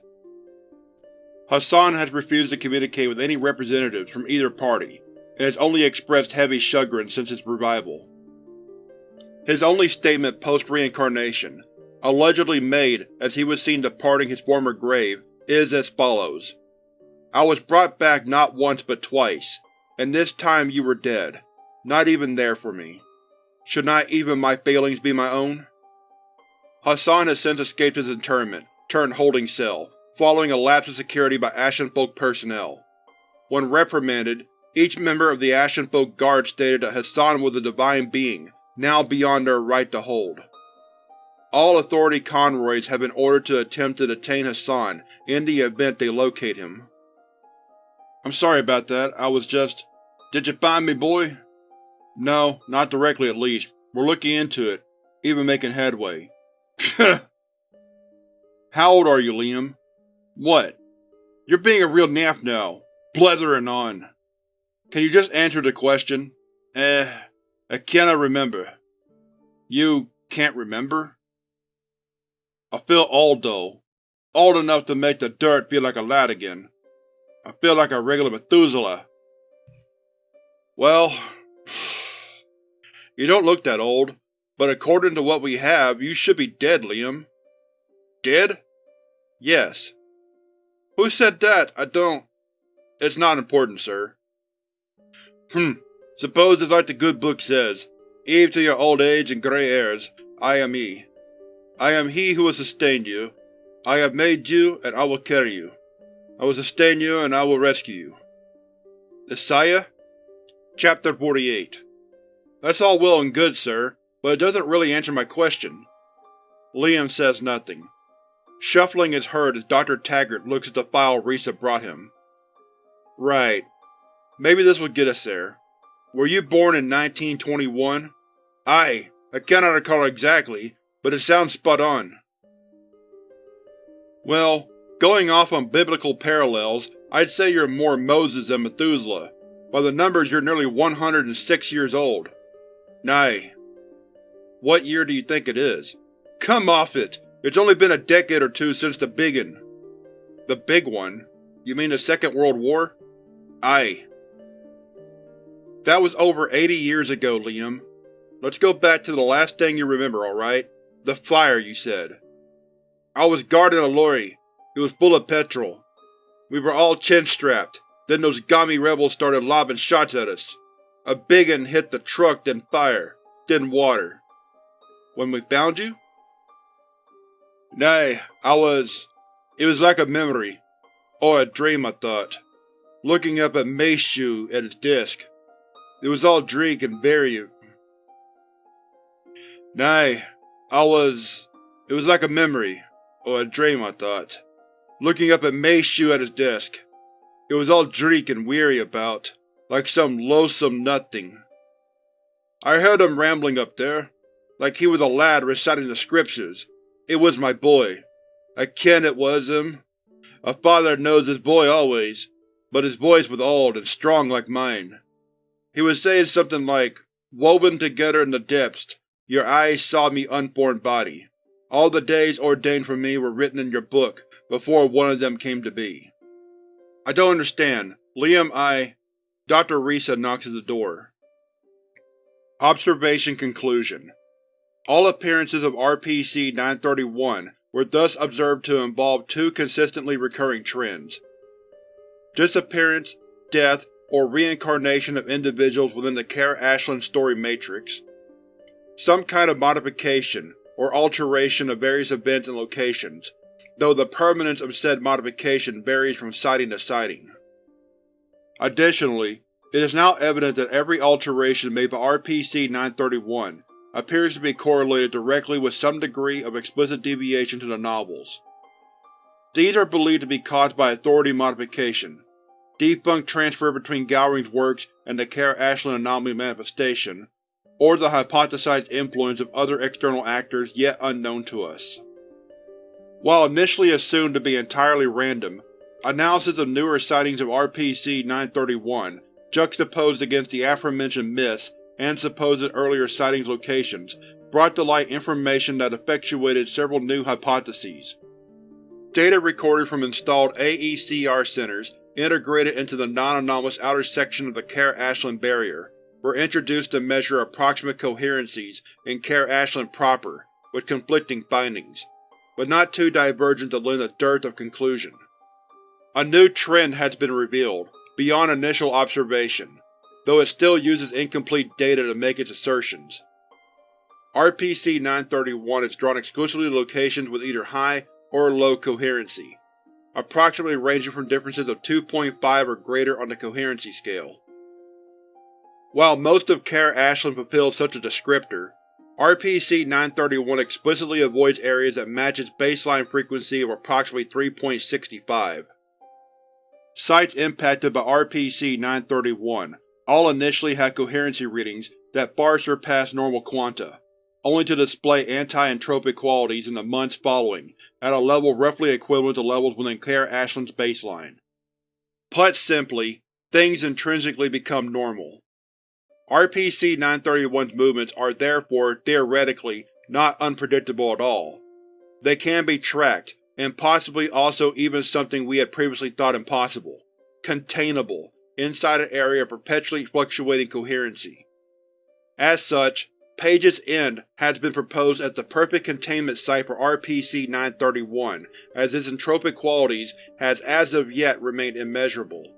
Hassan has refused to communicate with any representatives from either party, and has only expressed heavy chagrin since his revival. His only statement post-reincarnation allegedly made as he was seen departing his former grave, is as follows. I was brought back not once but twice, and this time you were dead, not even there for me. Should not even my failings be my own? Hassan has since escaped his internment, turned holding cell, following a lapse of security by Ashenfolk personnel. When reprimanded, each member of the Ashenfolk Guard stated that Hassan was a divine being, now beyond their right to hold. All Authority convoys have been ordered to attempt to detain Hassan in the event they locate him. I'm sorry about that, I was just… Did you find me, boy? No, not directly at least. We're looking into it, even making headway. How old are you, Liam? What? You're being a real naff now, blethering on. Can you just answer the question? Eh, I cannot remember. You can't remember? I feel old though. Old enough to make the dirt feel like a lad again. I feel like a regular Methuselah. Well, you don't look that old, but according to what we have, you should be dead, Liam. Dead? Yes. Who said that? I don't… It's not important, sir. Hmm. Suppose it's like the good book says, Eve to your old age and grey hairs, I am he. I am he who has sustained you. I have made you, and I will carry you. I will sustain you, and I will rescue you. Isaiah? Chapter 48 That's all well and good, sir, but it doesn't really answer my question. Liam says nothing. Shuffling is heard as Dr. Taggart looks at the file Risa brought him. Right. Maybe this will get us there. Were you born in 1921? Aye, I cannot recall exactly, but it sounds spot on. Well, going off on biblical parallels, I'd say you're more Moses than Methuselah. By the numbers you're nearly 106 years old. Nay. What year do you think it is? Come off it! It's only been a decade or two since the biggin. The big one? You mean the Second World War? Aye. That was over 80 years ago, Liam. Let's go back to the last thing you remember, alright? The fire, you said. I was guarding a lorry. It was full of petrol. We were all chin-strapped, Then those Gami rebels started lobbing shots at us. A big un hit the truck, then fire, then water. When we found you? Nay, I was… It was like a memory. Or a dream, I thought. Looking up at Meishu and its disk. It was all drink and very… Nay, I was… It was like a memory, or a dream, I thought. Looking up at Meishu at his desk. It was all dreek and weary about, like some loathsome nothing. I heard him rambling up there, like he was a lad reciting the scriptures. It was my boy. I ken it was him. A father knows his boy always, but his voice was old and strong like mine. He was saying something like, Woven together in the depths, your eyes saw me unborn body. All the days ordained for me were written in your book before one of them came to be. I don't understand. Liam, I… Dr. Risa knocks at the door. Observation Conclusion All appearances of RPC-931 were thus observed to involve two consistently recurring trends. Disappearance, death, or reincarnation of individuals within the Kara Ashland story matrix. Some kind of modification, or alteration of various events and locations, though the permanence of said modification varies from sighting to sighting. Additionally, it is now evident that every alteration made by RPC-931 appears to be correlated directly with some degree of explicit deviation to the novels. These are believed to be caused by authority modification, defunct transfer between Gowring's works and the Kara Ashland anomaly manifestation, or the hypothesized influence of other external actors yet unknown to us. While initially assumed to be entirely random, analysis of newer sightings of RPC-931 juxtaposed against the aforementioned myths and supposed earlier sightings locations brought to light information that effectuated several new hypotheses. Data recorded from installed AECR centers integrated into the non-anomalous outer section of the Kara-Ashland barrier were introduced to measure approximate coherencies in Care Ashland proper, with conflicting findings, but not too divergent to lend a dearth of conclusion. A new trend has been revealed, beyond initial observation, though it still uses incomplete data to make its assertions. RPC-931 is drawn exclusively to locations with either high or low coherency, approximately ranging from differences of 2.5 or greater on the coherency scale. While most of Kara Ashland fulfills such a descriptor, RPC-931 explicitly avoids areas that match its baseline frequency of approximately 3.65. Sites impacted by RPC-931 all initially had coherency readings that far surpassed normal quanta, only to display anti-entropic qualities in the months following, at a level roughly equivalent to levels within Kara Ashland's baseline. Put simply, things intrinsically become normal. RPC-931's movements are therefore, theoretically, not unpredictable at all. They can be tracked, and possibly also even something we had previously thought impossible containable, inside an area of perpetually fluctuating coherency. As such, Page's End has been proposed as the perfect containment site for RPC-931, as its entropic qualities has as of yet remained immeasurable.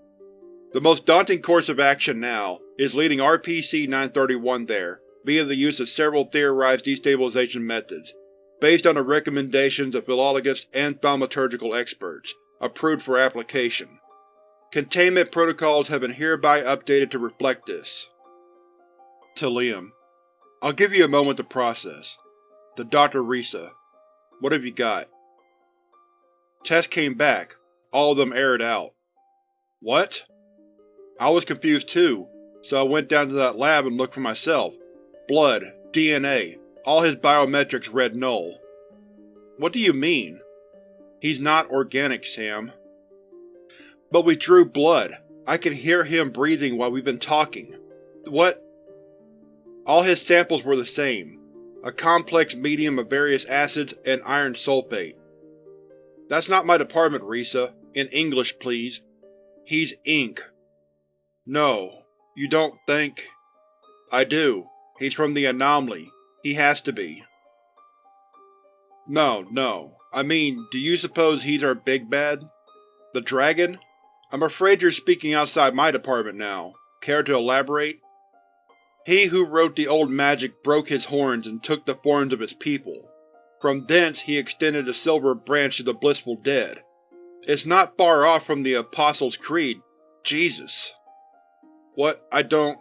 The most daunting course of action now is leading RPC-931 there, via the use of several theorized destabilization methods, based on the recommendations of philologists and thaumaturgical experts, approved for application. Containment protocols have been hereby updated to reflect this. To Liam. I'll give you a moment to process. The Dr. Risa. What have you got? Tests came back. All of them aired out. What? I was confused too, so I went down to that lab and looked for myself. Blood, DNA, all his biometrics read null. What do you mean? He's not organic, Sam. But we drew blood. I can hear him breathing while we've been talking. What? All his samples were the same, a complex medium of various acids and iron sulfate. That's not my department, Risa. In English, please. He's ink. No, you don't think… I do. He's from the Anomaly. He has to be. No, no. I mean, do you suppose he's our big bad? The dragon? I'm afraid you're speaking outside my department now. Care to elaborate? He who wrote the old magic broke his horns and took the forms of his people. From thence he extended the silver branch to the blissful dead. It's not far off from the Apostles' Creed. Jesus. What? I don't…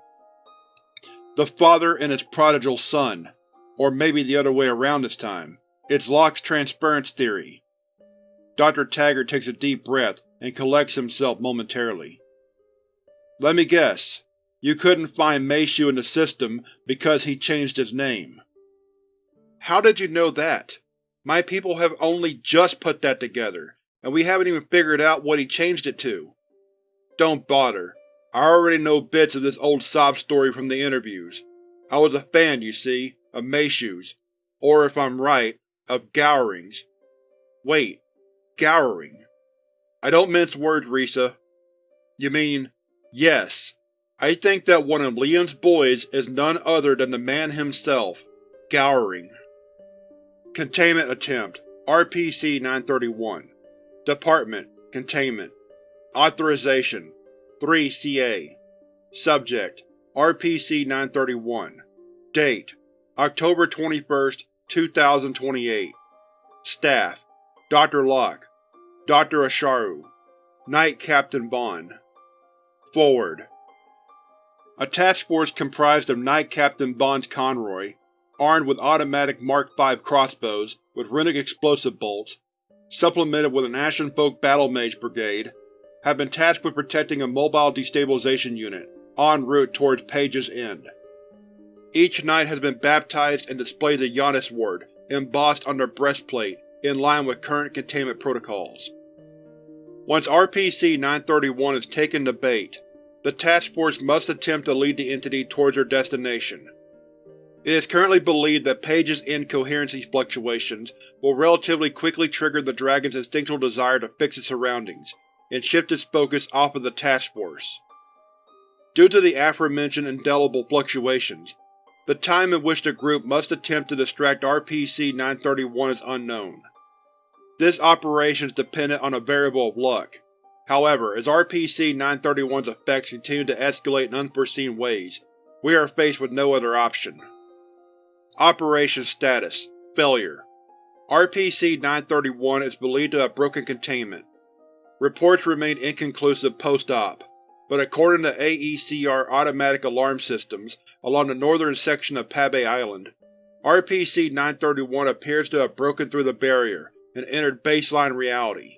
The father and his prodigal son. Or maybe the other way around this time. It's Locke's transference theory. Dr. Taggart takes a deep breath and collects himself momentarily. Let me guess. You couldn't find Meishu in the system because he changed his name. How did you know that? My people have only just put that together, and we haven't even figured out what he changed it to. Don't bother. I already know bits of this old sob story from the interviews. I was a fan, you see, of Meishu's, or if I'm right, of Gowring's. Wait, Gowring. I don't mince words, Risa. You mean, yes, I think that one of Liam's boys is none other than the man himself, Gowring. Containment Attempt RPC-931 Department Containment Authorization 3-CA Subject RPC-931 Date October 21, 2028 Staff Dr. Locke. Dr. Asharu. Knight Captain Bond. Forward. A task force comprised of Knight Captain Bond's Conroy, armed with automatic Mark V crossbows with runic explosive bolts, supplemented with an Ashenfolk Battle Mage Brigade, have been tasked with protecting a mobile destabilization unit, en route towards Page's End. Each knight has been baptized and displays a Janus ward embossed on their breastplate in line with current containment protocols. Once RPC-931 is taken to bait, the task force must attempt to lead the entity towards their destination. It is currently believed that Page's End coherency fluctuations will relatively quickly trigger the Dragon's instinctual desire to fix its surroundings, and shift its focus off of the task force. Due to the aforementioned indelible fluctuations, the time in which the group must attempt to distract RPC-931 is unknown. This operation is dependent on a variable of luck. However, as RPC-931's effects continue to escalate in unforeseen ways, we are faced with no other option. Operation Status Failure RPC-931 is believed to have broken containment. Reports remain inconclusive post-op, but according to AECR automatic alarm systems along the northern section of Pabe Island, RPC-931 appears to have broken through the barrier and entered baseline reality.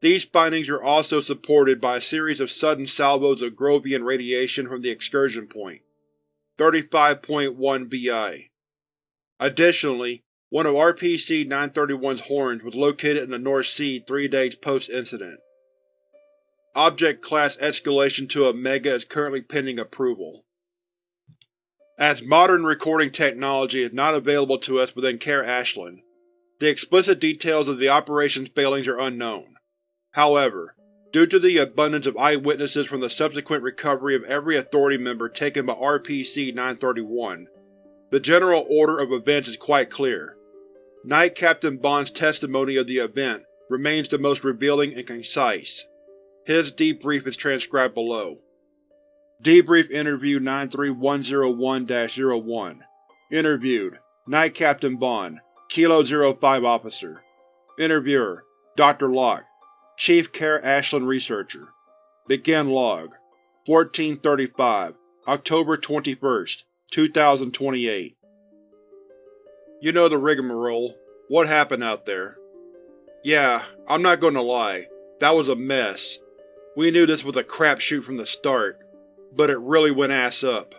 These findings are also supported by a series of sudden salvos of Grovian radiation from the excursion point, 35.1 VI. Additionally, one of RPC-931's horns was located in the North Sea three days post-incident. Object Class escalation to Omega is currently pending approval. As modern recording technology is not available to us within Care Ashland, the explicit details of the operation's failings are unknown. However, due to the abundance of eyewitnesses from the subsequent recovery of every Authority member taken by RPC-931, the general order of events is quite clear. Knight Captain Bond's testimony of the event remains the most revealing and concise. His debrief is transcribed below. Debrief Interview 93101-01 Interviewed Knight Captain Bond Kilo 05 Officer Interviewer Dr. Locke Chief Care Ashland Researcher Begin Log 1435 October 21, 2028 you know the rigmarole. What happened out there? Yeah, I'm not gonna lie. That was a mess. We knew this was a crapshoot from the start, but it really went ass up.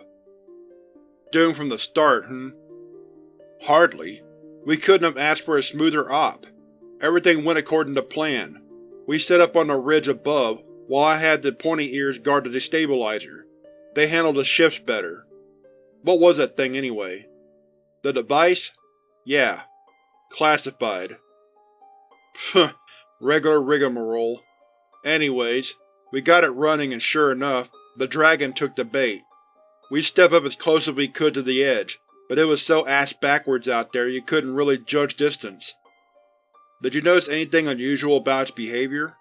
Doomed from the start, hm? Hardly. We couldn't have asked for a smoother op. Everything went according to plan. We set up on the ridge above, while I had the pointy ears guard the destabilizer. They handled the shifts better. What was that thing, anyway? The device? Yeah. Classified. Pfft, regular rigmarole. Anyways, we got it running and sure enough, the dragon took the bait. We stepped up as close as we could to the edge, but it was so ass-backwards out there you couldn't really judge distance. Did you notice anything unusual about its behavior?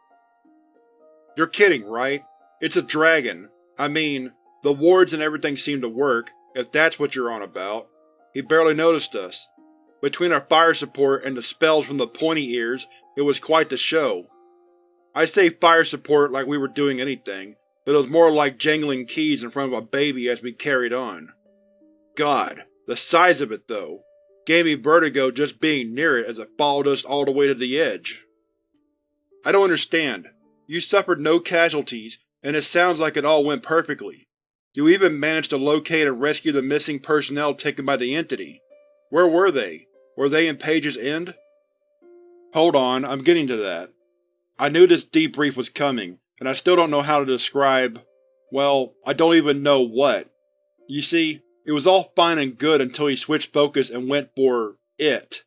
You're kidding, right? It's a dragon. I mean, the wards and everything seem to work, if that's what you're on about. He barely noticed us. Between our fire support and the spells from the pointy ears, it was quite the show. I say fire support like we were doing anything, but it was more like jangling keys in front of a baby as we carried on. God, the size of it, though, gave me vertigo just being near it as it followed us all the way to the edge. I don't understand. You suffered no casualties, and it sounds like it all went perfectly. You even managed to locate and rescue the missing personnel taken by the Entity. Where were they? Were they in Page's End? Hold on, I'm getting to that. I knew this debrief was coming, and I still don't know how to describe… well, I don't even know what. You see, it was all fine and good until he switched focus and went for it.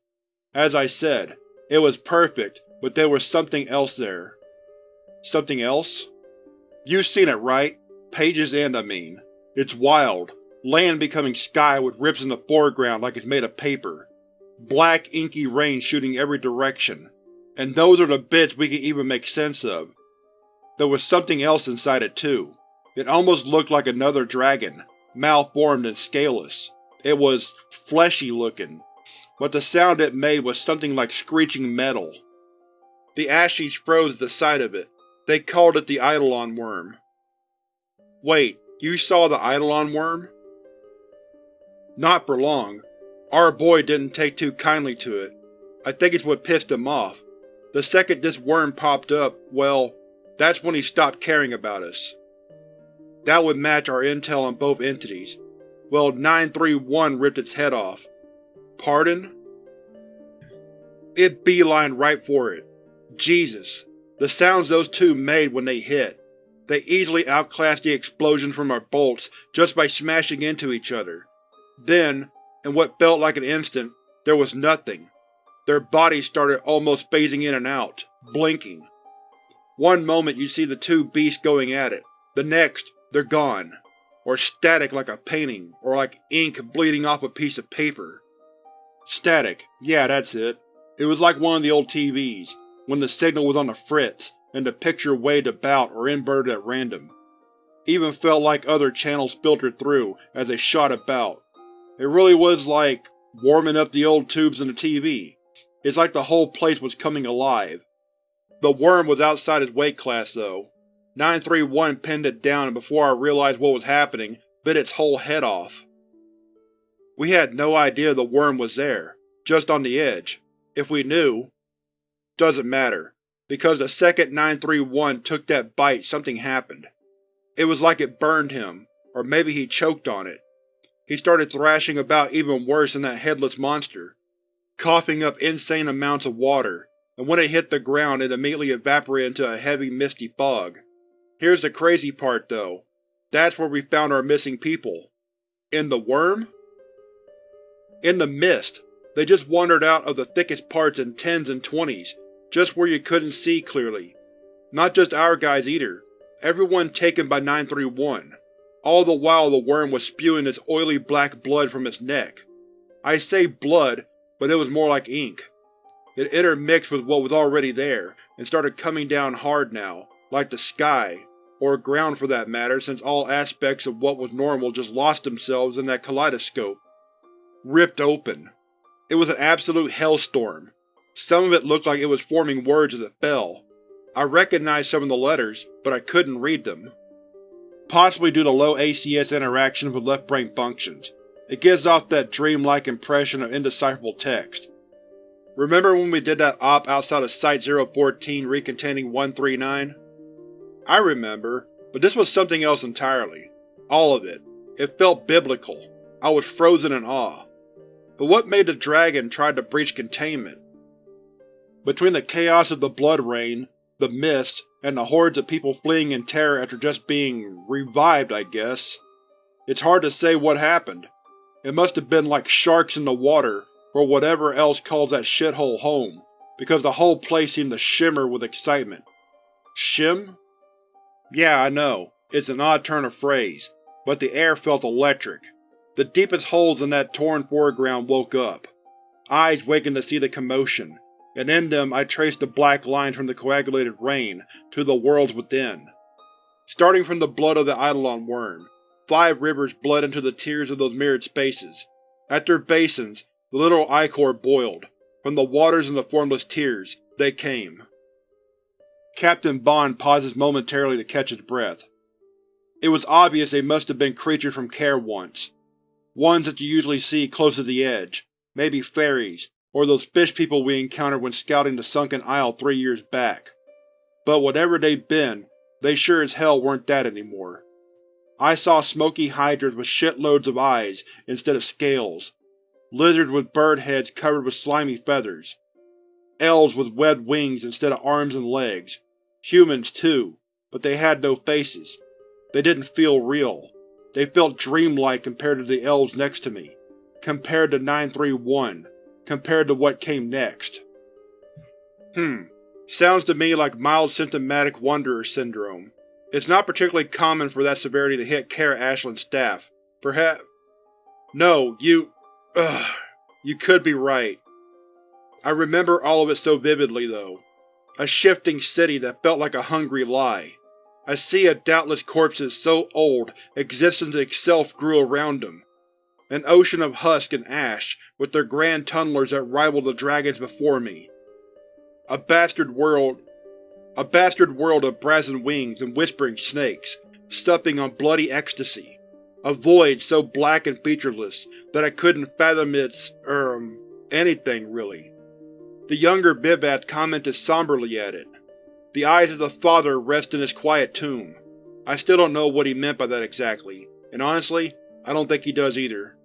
As I said, it was perfect, but there was something else there. Something else? You've seen it, right? Page's End, I mean. It's wild. Land becoming sky with rips in the foreground like it's made of paper. Black, inky rain shooting every direction. And those are the bits we can even make sense of. There was something else inside it too. It almost looked like another dragon, malformed and scaleless. It was fleshy looking, but the sound it made was something like screeching metal. The Ashies froze at the sight of it. They called it the Eidolon Worm. Wait, you saw the Eidolon Worm? Not for long. Our boy didn't take too kindly to it. I think it's what pissed him off. The second this worm popped up, well, that's when he stopped caring about us. That would match our intel on both entities. Well, 931 ripped its head off. Pardon? It beelined right for it. Jesus. The sounds those two made when they hit. They easily outclassed the explosions from our bolts just by smashing into each other. Then, in what felt like an instant, there was nothing. Their bodies started almost phasing in and out, blinking. One moment you see the two beasts going at it, the next, they're gone. Or static like a painting, or like ink bleeding off a piece of paper. Static, yeah that's it. It was like one of the old TVs, when the signal was on the fritz, and the picture waved about or inverted at random. Even felt like other channels filtered through as they shot about. It really was like warming up the old tubes in the TV. It's like the whole place was coming alive. The worm was outside its weight class, though. 931 pinned it down and before I realized what was happening, bit its whole head off. We had no idea the worm was there, just on the edge. If we knew, doesn't matter, because the second 931 took that bite something happened. It was like it burned him, or maybe he choked on it. He started thrashing about even worse than that headless monster, coughing up insane amounts of water, and when it hit the ground it immediately evaporated into a heavy misty fog. Here's the crazy part, though. That's where we found our missing people. In the worm? In the mist. They just wandered out of the thickest parts in tens and twenties, just where you couldn't see clearly. Not just our guys either. Everyone taken by 931. All the while the worm was spewing its oily black blood from its neck. I say blood, but it was more like ink. It intermixed with what was already there, and started coming down hard now, like the sky, or ground for that matter since all aspects of what was normal just lost themselves in that kaleidoscope. Ripped open. It was an absolute hellstorm, some of it looked like it was forming words as it fell. I recognized some of the letters, but I couldn't read them. Possibly due to low ACS interaction with left brain functions, it gives off that dreamlike impression of indecipherable text. Remember when we did that op outside of Site-014 recontaining 139? I remember, but this was something else entirely. All of it. It felt biblical. I was frozen in awe. But what made the dragon try to breach containment? Between the chaos of the Blood Rain, the mists, and the hordes of people fleeing in terror after just being… revived, I guess. It's hard to say what happened. It must have been like sharks in the water, or whatever else calls that shithole home, because the whole place seemed to shimmer with excitement. Shim? Yeah, I know, it's an odd turn of phrase, but the air felt electric. The deepest holes in that torn foreground woke up. Eyes wakened to see the commotion, and in them I traced the black lines from the coagulated rain to the worlds within. Starting from the blood of the Eidolon worm, five rivers bled into the tears of those mirrored spaces. At their basins, the literal ichor boiled. From the waters and the formless tears, they came. Captain Bond pauses momentarily to catch his breath. It was obvious they must have been creatures from Care once. Ones that you usually see close to the edge, maybe fairies, or those fish people we encountered when scouting the Sunken Isle three years back. But whatever they'd been, they sure as hell weren't that anymore. I saw smoky hydras with shitloads of eyes instead of scales, lizards with bird heads covered with slimy feathers, elves with webbed wings instead of arms and legs, humans too, but they had no faces. They didn't feel real. They felt dreamlike compared to the elves next to me, compared to 931, compared to what came next. Hmm. Sounds to me like mild symptomatic Wanderer syndrome. It's not particularly common for that severity to hit Care Ashland's staff. Perhaps… No, you… Ugh. You could be right. I remember all of it so vividly, though. A shifting city that felt like a hungry lie. A sea of doubtless corpses so old existence itself grew around them. An ocean of husk and ash, with their grand tunnelers that rivaled the dragons before me. A bastard world a bastard world of brazen wings and whispering snakes, supping on bloody ecstasy. A void so black and featureless that I couldn't fathom its, er, anything, really. The younger Vivat commented somberly at it. The eyes of the father rest in his quiet tomb. I still don't know what he meant by that exactly, and honestly, I don't think he does either.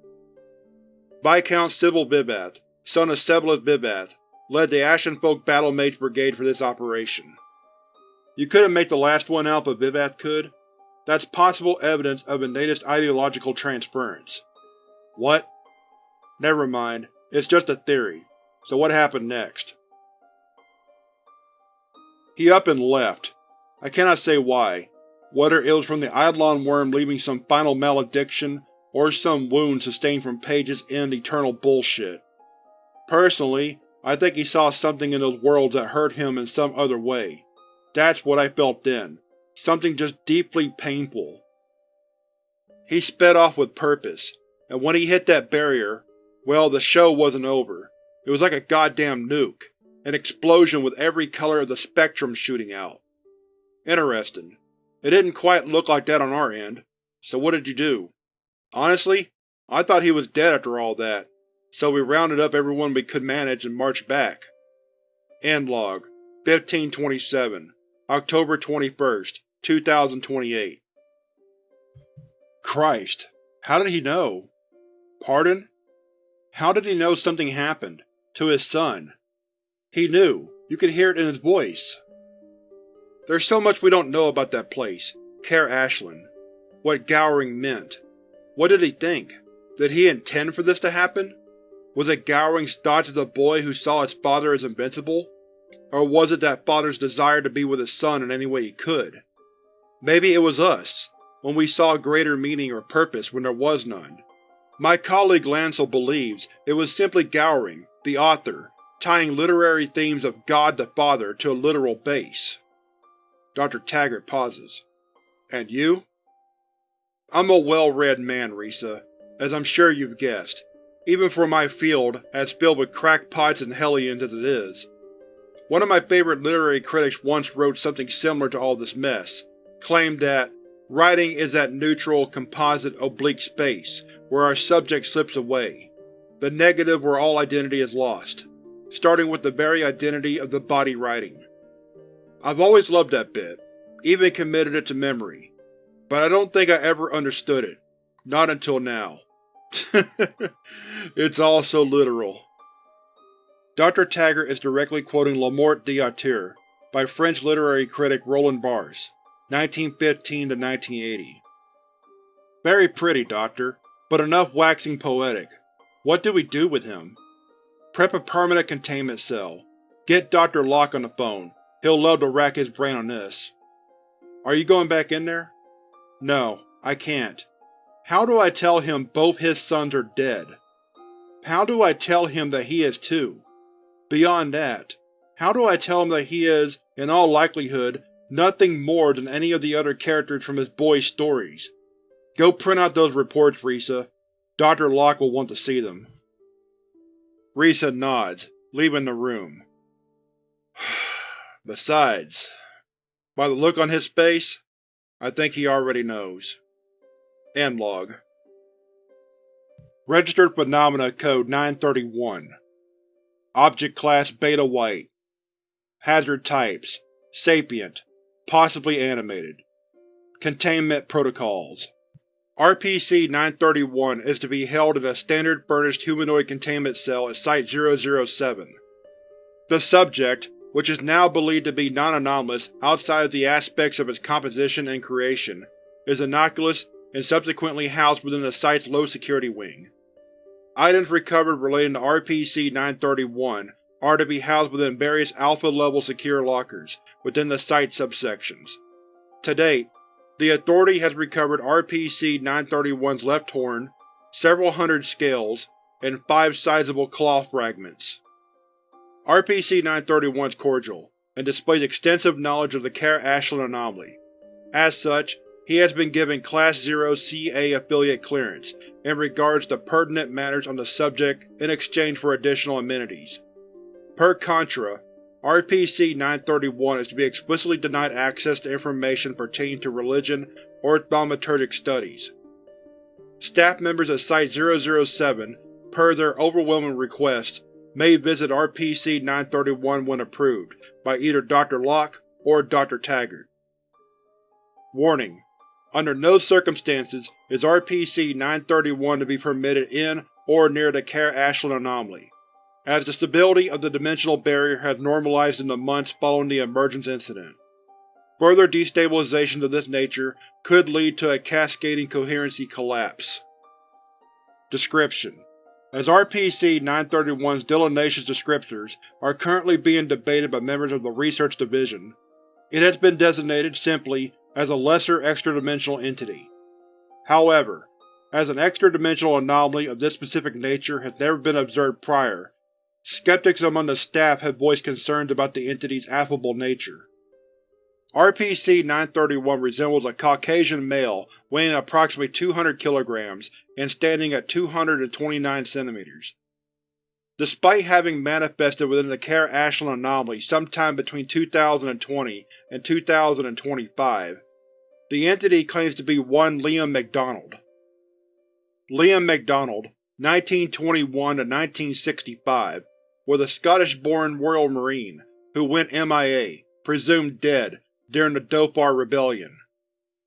Viscount Sybil Vivat, son of Sebulus Vivat, led the Ashenfolk Battle Mage Brigade for this operation. You couldn't make the last one out but Vivat could? That's possible evidence of innatist ideological transference. What? Never mind, it's just a theory. So what happened next? He up and left. I cannot say why, whether it was from the Eidolon worm leaving some final malediction, or some wound sustained from Page's end eternal bullshit. Personally, I think he saw something in those worlds that hurt him in some other way. That's what I felt then. Something just deeply painful. He sped off with purpose, and when he hit that barrier, well, the show wasn't over. It was like a goddamn nuke. An explosion with every color of the spectrum shooting out. Interesting. It didn't quite look like that on our end. So what did you do? Honestly, I thought he was dead after all that, so we rounded up everyone we could manage and marched back. End log 1527 October 21st, 2028 Christ. How did he know? Pardon? How did he know something happened? To his son. He knew. You could hear it in his voice. There's so much we don't know about that place, Care Ashland. What Gowring meant. What did he think? Did he intend for this to happen? Was it Gowring's thoughts of the boy who saw his father as invincible? Or was it that father's desire to be with his son in any way he could? Maybe it was us, when we saw greater meaning or purpose when there was none. My colleague Lancel believes it was simply Gowring, the author, tying literary themes of God the Father to a literal base. Dr. Taggart pauses. And you? I'm a well-read man, Risa, as I'm sure you've guessed, even for my field, as filled with crackpots and hellions as it is. One of my favorite literary critics once wrote something similar to all this mess, claimed that writing is that neutral, composite, oblique space where our subject slips away, the negative where all identity is lost, starting with the very identity of the body writing. I've always loved that bit, even committed it to memory, but I don't think I ever understood it. Not until now. it's all so literal. Dr. Taggart is directly quoting La Mort de l'auteur by French literary critic Roland Barthes, 1915–1980. Very pretty, Doctor, but enough waxing poetic. What do we do with him? Prep a permanent containment cell. Get Dr. Locke on the phone. He'll love to rack his brain on this. Are you going back in there? No, I can't. How do I tell him both his sons are dead? How do I tell him that he is too? Beyond that, how do I tell him that he is, in all likelihood, nothing more than any of the other characters from his boy's stories? Go print out those reports, Risa. Dr. Locke will want to see them. Risa nods, leaving the room. Besides, by the look on his face, I think he already knows. End log. Registered Phenomena Code 931 Object Class Beta White Hazard Types Sapient, possibly animated Containment Protocols RPC-931 is to be held in a standard furnished humanoid containment cell at Site-007. The subject, which is now believed to be non-anomalous outside of the aspects of its composition and creation, is innocuous and subsequently housed within the site's low-security wing. Items recovered relating to RPC-931 are to be housed within various Alpha-level secure lockers within the site subsections. To date, the Authority has recovered RPC-931's left horn, several hundred scales, and five sizable claw fragments. RPC-931 is cordial, and displays extensive knowledge of the Kara Ashland anomaly. As such, he has been given Class 0 CA affiliate clearance in regards to pertinent matters on the subject in exchange for additional amenities. Per contra, RPC-931 is to be explicitly denied access to information pertaining to religion or thaumaturgic studies. Staff members at Site-007, per their overwhelming request, may visit RPC-931 when approved, by either Dr. Locke or Dr. Taggart. Warning: Under no circumstances is RPC-931 to be permitted in or near the Kara Ashland anomaly as the stability of the dimensional barrier has normalized in the months following the emergence incident. Further destabilization of this nature could lead to a cascading coherency collapse. Description: As RPC-931's delineations descriptors are currently being debated by members of the Research Division, it has been designated simply as a lesser extra-dimensional entity. However, as an extra-dimensional anomaly of this specific nature has never been observed prior, Skeptics among the staff have voiced concerns about the entity's affable nature. RPC-931 resembles a Caucasian male weighing approximately 200 kilograms and standing at 229 centimeters. Despite having manifested within the Kara Ashland anomaly sometime between 2020 and 2025, the entity claims to be one Liam MacDonald. Liam MacDonald, 1921 to 1965, was a Scottish-born Royal Marine who went MIA, presumed dead, during the Dhofar Rebellion.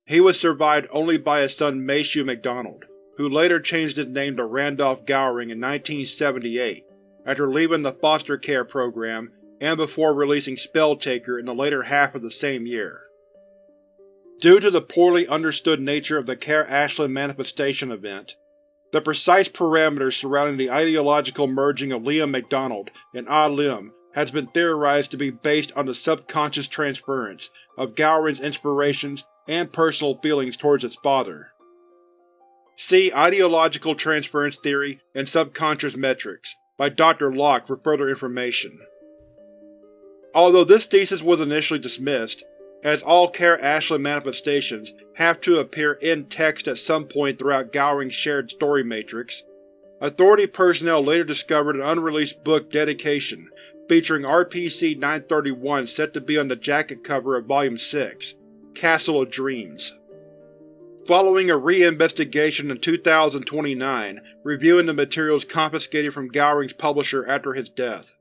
He was survived only by his son Maceo MacDonald, who later changed his name to Randolph Gowring in 1978, after leaving the foster care program and before releasing Spelltaker in the later half of the same year. Due to the poorly understood nature of the Kara Ashland manifestation event, the precise parameters surrounding the ideological merging of Liam MacDonald and Ah Lim has been theorized to be based on the subconscious transference of Gowring's inspirations and personal feelings towards his father. See Ideological Transference Theory and Subconscious Metrics by Dr. Locke for further information. Although this thesis was initially dismissed, as all Care-Ashley manifestations have to appear in text at some point throughout Gowring's shared story matrix. Authority personnel later discovered an unreleased book dedication featuring RPC-931 set to be on the jacket cover of Volume 6, Castle of Dreams. Following a re-investigation in 2029 reviewing the materials confiscated from Gowring's publisher after his death.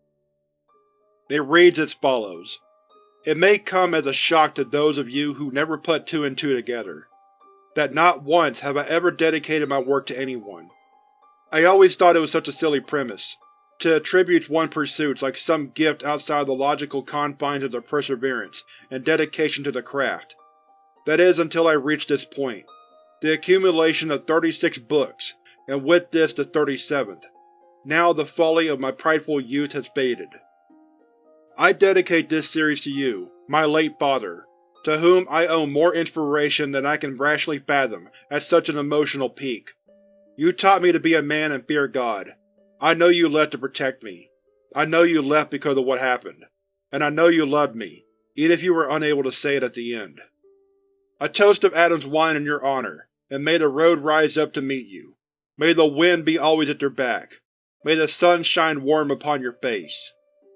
It reads as follows. It may come as a shock to those of you who never put two and two together, that not once have I ever dedicated my work to anyone. I always thought it was such a silly premise, to attribute one's pursuits like some gift outside the logical confines of their perseverance and dedication to the craft. That is until I reached this point, the accumulation of 36 books, and with this the 37th. Now the folly of my prideful youth has faded. I dedicate this series to you, my late father, to whom I owe more inspiration than I can rationally fathom at such an emotional peak. You taught me to be a man and fear God. I know you left to protect me. I know you left because of what happened, and I know you loved me, even if you were unable to say it at the end. A toast of Adam's wine in your honor, and may the road rise up to meet you. May the wind be always at your back. May the sun shine warm upon your face.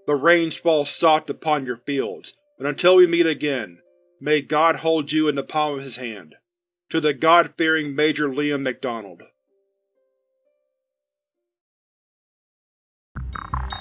The rains fall soft upon your fields, and until we meet again, may God hold you in the palm of his hand. To the God-fearing Major Liam MacDonald you